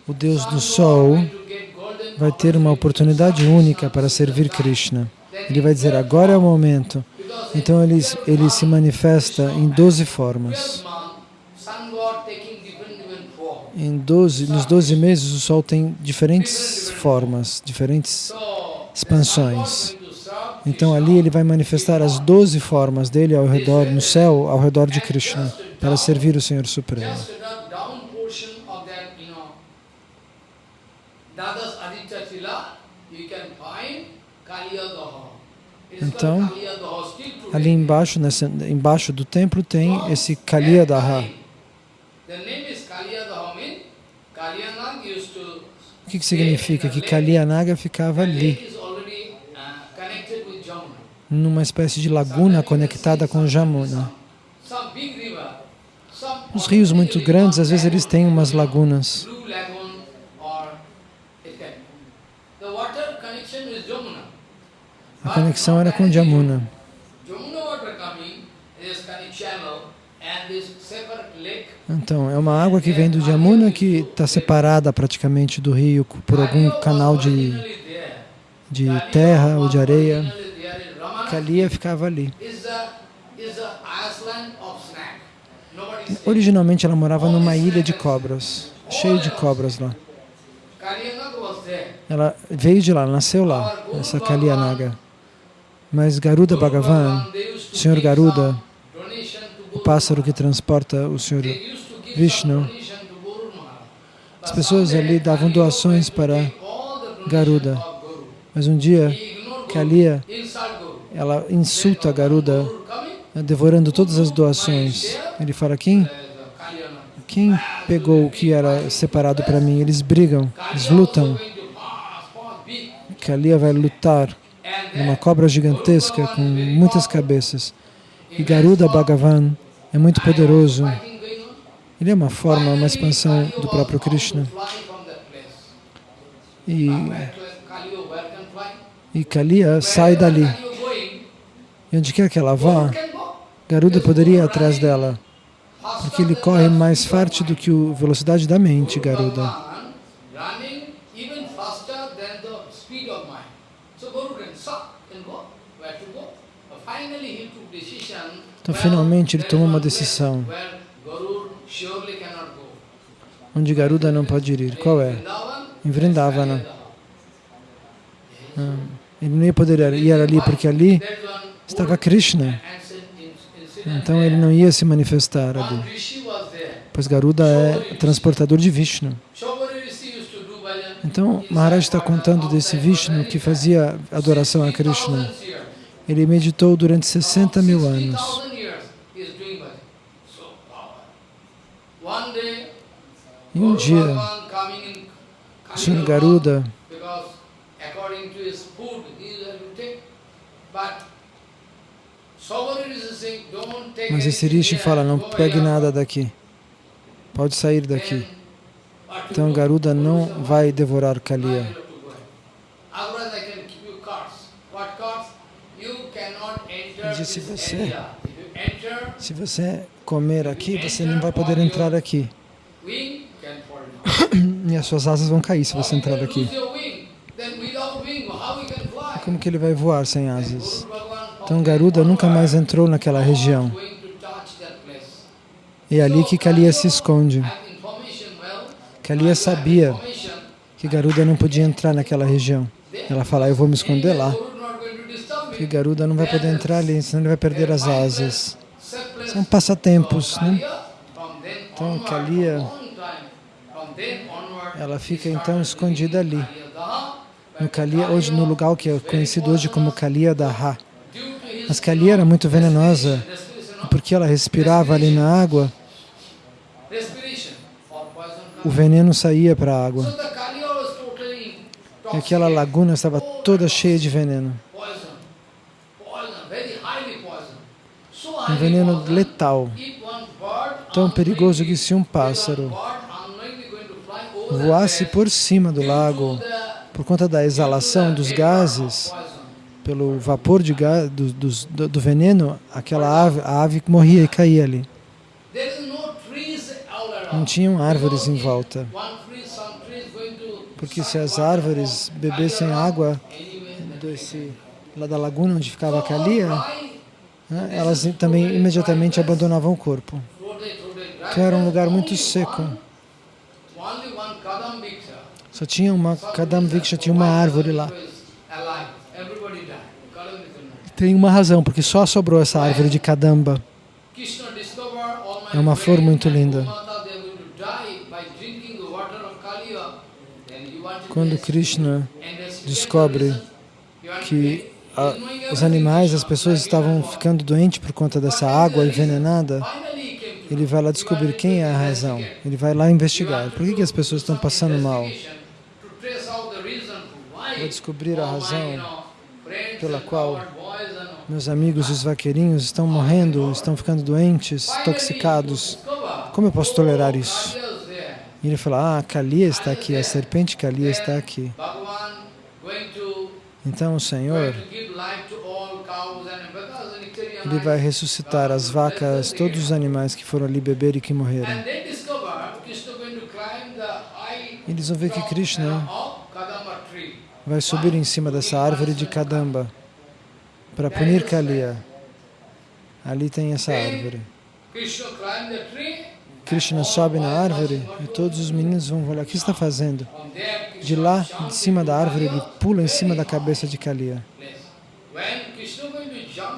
o Deus do Sol vai ter uma oportunidade única para servir Krishna. Ele vai dizer, agora é o momento. Então ele, ele se manifesta em 12 formas. Em 12, nos 12 meses o Sol tem diferentes formas, diferentes expansões. Então ali ele vai manifestar as 12 formas dele ao redor, no céu, ao redor de Krishna, para servir o Senhor Supremo. Então, ali embaixo, embaixo do templo tem esse Kaliyadaha. O que, que significa? Que Kaliyanaga ficava ali, numa espécie de laguna conectada com Jamuna. Os rios muito grandes, às vezes eles têm umas lagunas. A conexão era com Jamuna. Então, é uma água que vem do Jamuna que está separada praticamente do rio por algum canal de, de terra ou de areia. Kalia ficava ali. Originalmente ela morava numa ilha de cobras, cheio de cobras lá. Ela veio de lá, nasceu lá, essa Kaliya Naga. Mas Garuda Bhagavan, Senhor Garuda, o pássaro que transporta o Senhor Vishnu, as pessoas ali davam doações para Garuda. Mas um dia, Kaliya, ela insulta Garuda, devorando todas as doações. Ele fala, quem, quem pegou o que era separado para mim? Eles brigam, eles lutam. Kaliya vai lutar numa cobra gigantesca com muitas cabeças. E Garuda Bhagavan é muito poderoso. Ele é uma forma, uma expansão do próprio Krishna. E, e Kaliya sai dali. E onde quer que ela vá, Garuda poderia ir atrás dela, porque ele corre mais forte do que a velocidade da mente, Garuda. Então, finalmente, ele tomou uma decisão onde Garuda não pode ir. Qual é? Em Vrindavana. Ah, ele não ia poder ir ali porque ali estava Krishna. Então ele não ia se manifestar ali. Pois Garuda é transportador de Vishnu. Então Maharaj está contando desse Vishnu que fazia adoração a Krishna. Ele meditou durante 60 mil anos. Um dia, Senhor Garuda mas esse Rishi fala, não pegue nada daqui, pode sair daqui. Então Garuda não vai devorar Kaliya. Disse, se você, se você comer aqui, você não vai poder entrar aqui. E as suas asas vão cair se você entrar aqui. Como que ele vai voar sem asas? Então Garuda nunca mais entrou naquela região. E é ali que Kaliya se esconde. Kaliya sabia que Garuda não podia entrar naquela região. Ela fala, eu vou me esconder lá. Porque Garuda não vai poder entrar ali, senão ele vai perder as asas. São passatempos, né? Então Kaliya, ela fica então escondida ali. No Kaliya, hoje no lugar que é conhecido hoje como Kaliya Daha. Mas Kaliya era muito venenosa, porque ela respirava ali na água, o veneno saía para a água. E aquela laguna estava toda cheia de veneno. Um veneno letal, tão perigoso que se um pássaro voasse por cima do lago, por conta da exalação dos gases, pelo vapor de gás, do, do, do, veneno, aquela ave, a ave morria e caía ali. Não tinham árvores em volta. Porque se as árvores bebessem água desse, lá da laguna onde ficava a Kalia, né, elas também imediatamente abandonavam o corpo. Então era um lugar muito seco. Só tinha uma Kadam Viksha, tinha uma árvore lá. Tem uma razão, porque só sobrou essa árvore de Kadamba. É uma flor muito linda. Quando Krishna descobre que a, os animais, as pessoas estavam ficando doentes por conta dessa água envenenada, ele vai lá descobrir quem é a razão. Ele vai lá investigar. Por que, que as pessoas estão passando mal? Vai descobrir a razão pela qual meus amigos os vaqueirinhos estão morrendo, estão ficando doentes, intoxicados. Como eu posso tolerar isso? E ele fala, ah, Kaliya está aqui, a serpente Kaliya está aqui. Então o Senhor, Ele vai ressuscitar as vacas, todos os animais que foram ali beber e que morreram. Eles vão ver que Krishna vai subir em cima dessa árvore de Kadamba para punir Kaliya. Ali tem essa árvore. Krishna sobe na árvore e todos os meninos vão olhar, o que está fazendo? De lá, de cima da árvore, ele pula em cima da cabeça de Kaliya.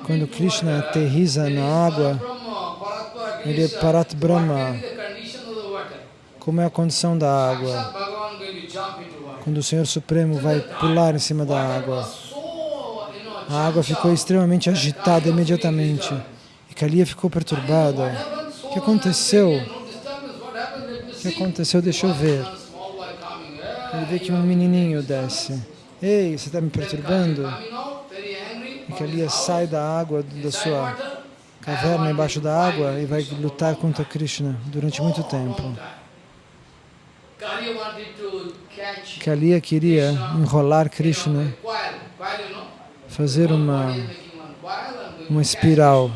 Quando Krishna aterriza na água, ele é Parat Brahma. Como é a condição da água? Quando o Senhor Supremo vai pular em cima da água, a água ficou extremamente agitada imediatamente. E Kaliya ficou perturbada. O que aconteceu? O que aconteceu? Deixa eu ver. Ele vê que um menininho desce. Ei, você está me perturbando? E Kaliya sai da água, da sua caverna embaixo da água e vai lutar contra Krishna durante muito tempo. Kaliya queria enrolar Krishna, fazer uma, uma espiral.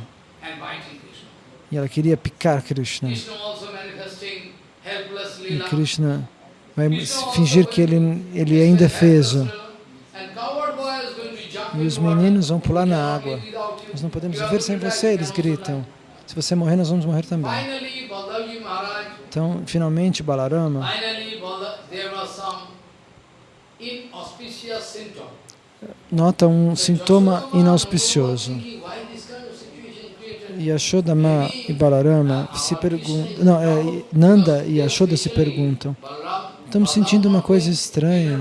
E ela queria picar Krishna. E Krishna vai fingir que ele, ele é indefeso. E os meninos vão pular na água. Nós não podemos viver sem você, eles gritam. Se você morrer, nós vamos morrer também. Então, finalmente, Balarama nota um sintoma inauspicioso. E Ashodama e Balarama se perguntam, não, é, Nanda e Ashoda se perguntam, estamos sentindo uma coisa estranha.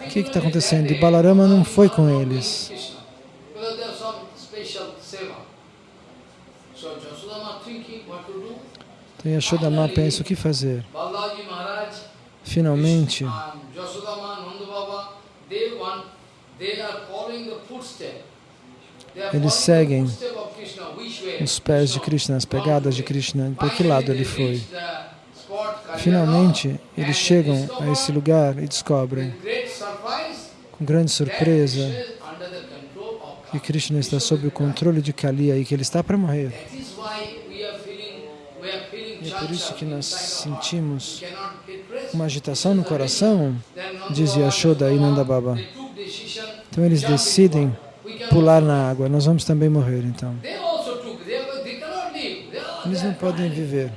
O que está acontecendo? E Balarama não foi com eles. Então Yashodama pensa o que fazer. Finalmente, eles seguem os pés de Krishna, as pegadas de Krishna. Por que lado ele foi? Finalmente, eles chegam a esse lugar e descobrem, com grande surpresa, que Krishna está sob o controle de Kaliya e que ele está para morrer. Por isso que nós sentimos uma agitação no coração, dizia Yashoda e Nanda Baba. Então eles decidem pular na água. Nós vamos também morrer, então. Eles não podem viver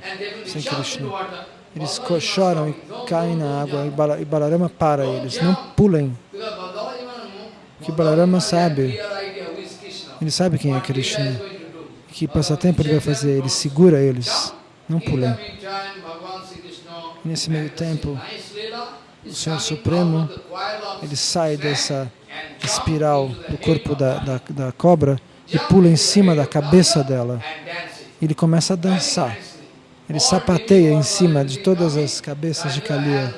sem Krishna. Eles choram e caem na água e Balarama para eles. Não pulem. Que Balarama sabe. Ele sabe quem é Krishna. Que passatempo ele vai fazer. Ele segura eles. Não pulem. Nesse meio tempo, o Senhor Supremo, ele sai dessa espiral do corpo da, da, da cobra e pula em cima da cabeça dela. Ele começa a dançar. Ele sapateia em cima de todas as cabeças de Kaliya.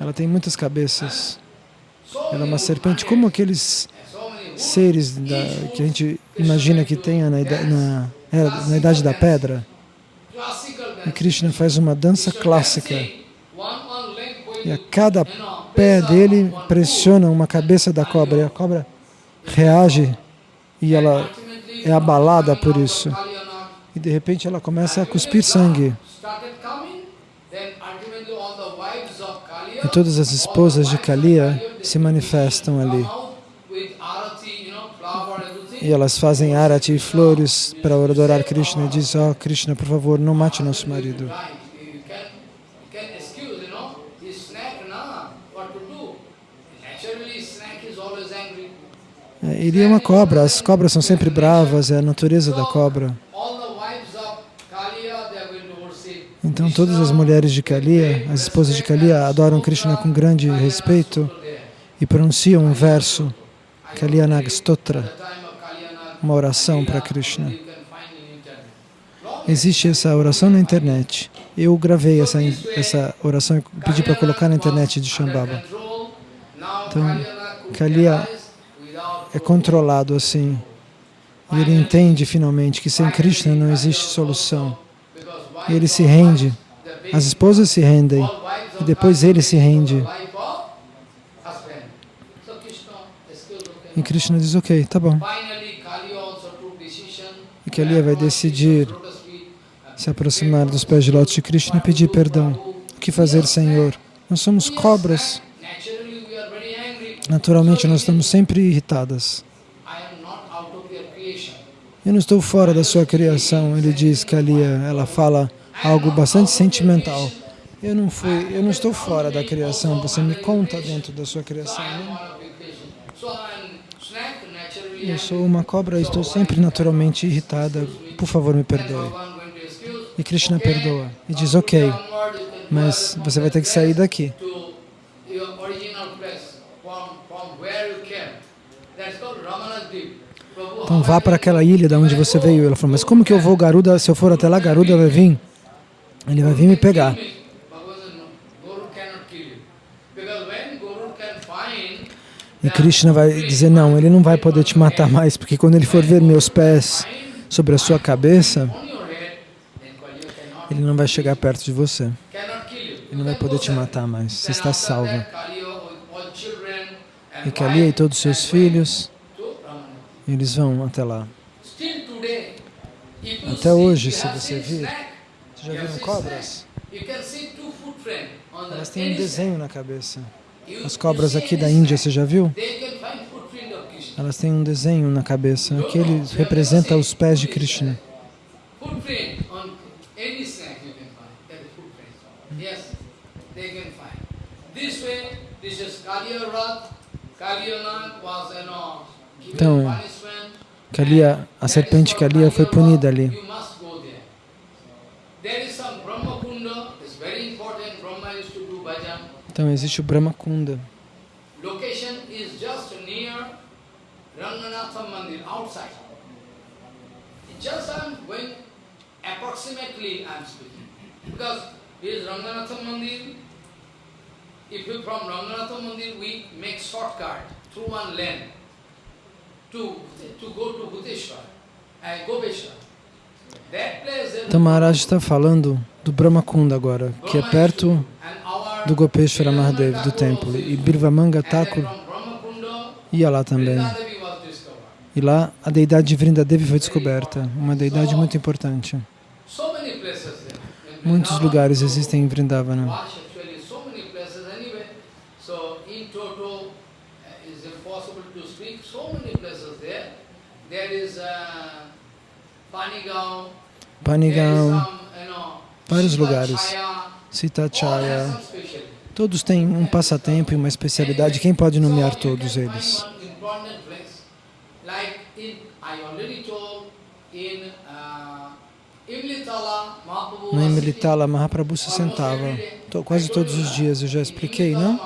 Ela tem muitas cabeças. Ela é uma serpente, como aqueles seres da, que a gente imagina que tenha na, na, na Idade da Pedra. E Krishna faz uma dança clássica. E a cada pé dele pressiona uma cabeça da cobra. E a cobra reage e ela é abalada por isso. E de repente ela começa a cuspir sangue. E todas as esposas de Kaliya se manifestam ali. E elas fazem arati e flores para adorar Krishna e dizem, oh Krishna, por favor, não mate nosso marido. Ele é uma cobra, as cobras são sempre bravas, é a natureza da cobra. Então todas as mulheres de Kaliya, as esposas de Kaliya, adoram Krishna com grande respeito e pronunciam um verso, Kalyanag Stotra, uma oração para Krishna. Existe essa oração na internet. Eu gravei essa, essa oração e pedi para colocar na internet de Shambhava. Então, Kaliya é controlado assim. E ele entende finalmente que sem Krishna não existe solução. E ele se rende. As esposas se rendem. E depois ele se rende. E Krishna diz, ok, tá bom. E ali vai decidir se aproximar dos pés de lótus de Krishna e pedir perdão. O que fazer, Senhor? Nós somos cobras. Naturalmente, nós estamos sempre irritadas. Eu não estou fora da sua criação, ele diz que ali ela fala algo bastante sentimental. Eu não fui, eu não estou fora da criação, você me conta dentro da sua criação. Né? Eu sou uma cobra e estou sempre naturalmente irritada. Por favor, me perdoe. E Krishna perdoa e diz, ok, mas você vai ter que sair daqui. Então vá para aquela ilha de onde você veio. Ela falou, mas como que eu vou, Garuda? Se eu for até lá, Garuda vai vir. Ele vai vir me pegar. E Krishna vai dizer, não, ele não vai poder te matar mais, porque quando ele for ver meus pés sobre a sua cabeça, ele não vai chegar perto de você. Ele não vai poder te matar mais. Você está salva. E Kali e todos os seus filhos, eles vão até lá. Até hoje, se você vir, você já viram cobras? Elas têm um desenho na cabeça. As cobras aqui da Índia, você já viu? Elas têm um desenho na cabeça. Aquele representa os pés de Krishna. Então, Kalia, a serpente Kalia foi punida ali. Então existe o Brahma Kunda. Location is just near Ranganatha Mandir, outside. Just I'm going approximately I'm speaking. Because is Ranganatha Mandir. If you from Ranganatha Mandir we make shortcut through one lane to, to go to Bhuteshwar, uh, Gopeshwar. Então Maharaj está falando do Brahma Kunda agora, que é perto do Gopeshwara Mahadev, do templo. E Birvamanga Thakur ia lá também. E lá a deidade de Vrindadevi foi descoberta, uma deidade muito importante. Muitos lugares existem em Vrindavana. Panigaon, vários lugares. Sitachaya, todos têm um passatempo e uma especialidade. Quem pode nomear todos eles? No Imlitala, Mahaprabhu se sentava quase todos os dias, eu já expliquei, não?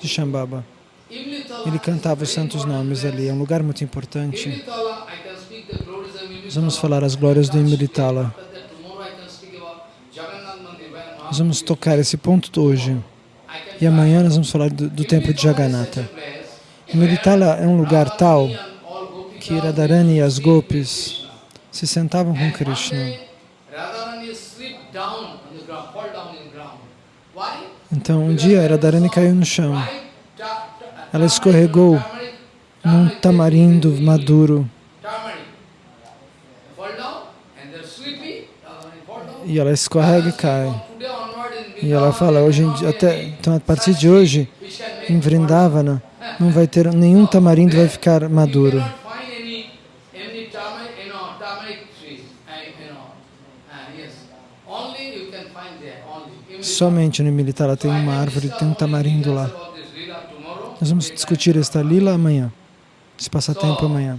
De Shambhava. Ele cantava os santos nomes ali, é um lugar muito importante. vamos falar as glórias do Imlitala. Nós vamos tocar esse ponto hoje. E amanhã nós vamos falar do, do templo de Jagannatha. Meritala é um lugar tal que Radharani e as Gopis se sentavam com Krishna. Então, um dia Radharani caiu no chão. Ela escorregou num tamarindo maduro. E ela escorrega e cai. E ela fala, hoje até, então a partir de hoje, em Vrindavana, não vai ter nenhum tamarindo vai ficar maduro. Somente no Militara tem uma árvore, tem um tamarindo lá. Nós vamos discutir esta lila amanhã, esse passatempo amanhã.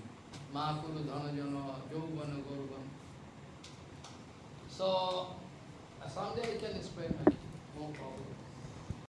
Mahakuru Dhanajana, Jogvana Gaurvan. So, someday I can explain, no problem.